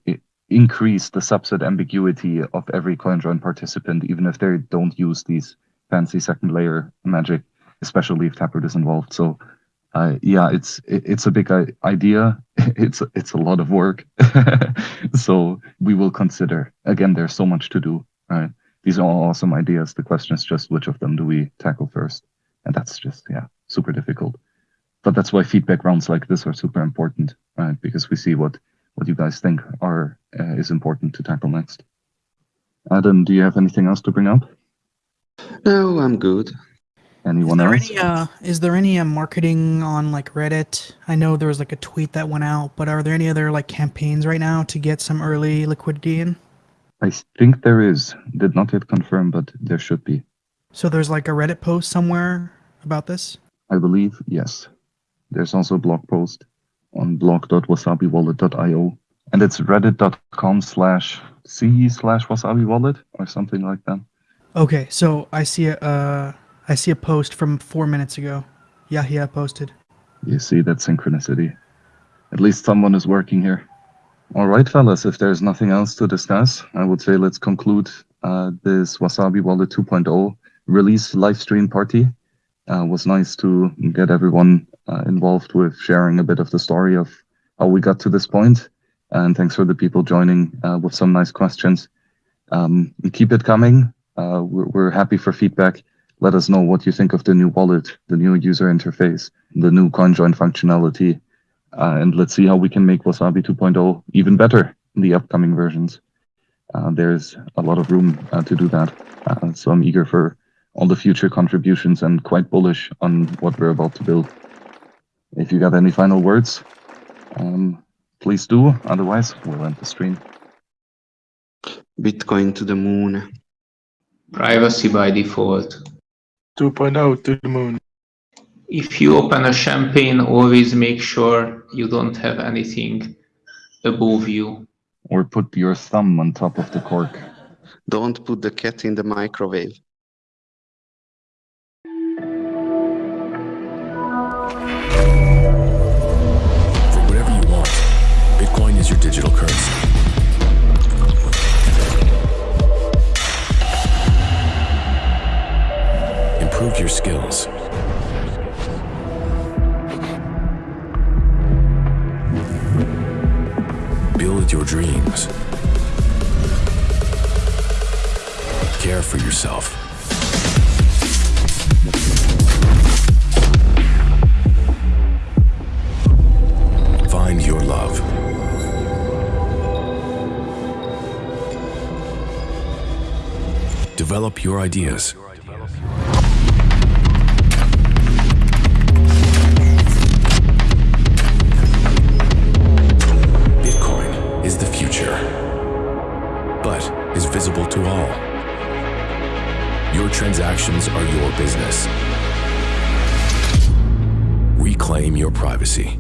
increase the subset ambiguity of every CoinJoin participant, even if they don't use these fancy second layer magic, especially if Taproot is involved. So uh, yeah, it's it's a big idea. (laughs) It's it's a lot of work. (laughs) so we will consider. Again, there's so much to do. Right? These are all awesome ideas. The question is just which of them do we tackle first, and that's just yeah super difficult. But that's why feedback rounds like this are super important, right? Because we see what what you guys think are uh, is important to tackle next. Adam, do you have anything else to bring up? No, I'm good. Anyone is there else? Any, uh, is there any uh, marketing on like Reddit? I know there was like a tweet that went out, but are there any other like campaigns right now to get some early liquidity in? I think there is. Did not yet confirm, but there should be. So there's like a Reddit post somewhere about this? I believe, yes. There's also a blog post on blog.wasabiwallet.io. And it's reddit.com slash c slash wasabi wallet or something like that. Okay, so I see a, uh, I see a post from four minutes ago. Yeah, Yahya posted. You see that synchronicity. At least someone is working here. All right, fellas, if there's nothing else to discuss, I would say let's conclude uh, this Wasabi Wallet 2.0 release live stream party. Uh, was nice to get everyone uh, involved with sharing a bit of the story of how we got to this point. And thanks for the people joining uh, with some nice questions. Um, keep it coming. Uh, we're, we're happy for feedback let us know what you think of the new wallet, the new user interface, the new CoinJoin functionality, uh, and let's see how we can make Wasabi 2.0 even better in the upcoming versions. Uh, there's a lot of room to do that, so I'm eager for all the future contributions and quite bullish on what we're about to build. If you got any final words, um, please do. Otherwise, we'll end the stream. Bitcoin to the moon. Privacy by default. 2.0 to the moon. If you open a champagne, always make sure you don't have anything above you. Or put your thumb on top of the cork. Don't put the cat in the microwave. Digital currency. Improve your skills. Build your dreams. Care for yourself. Find your love. Develop your ideas. Bitcoin is the future, but is visible to all. Your transactions are your business. Reclaim your privacy.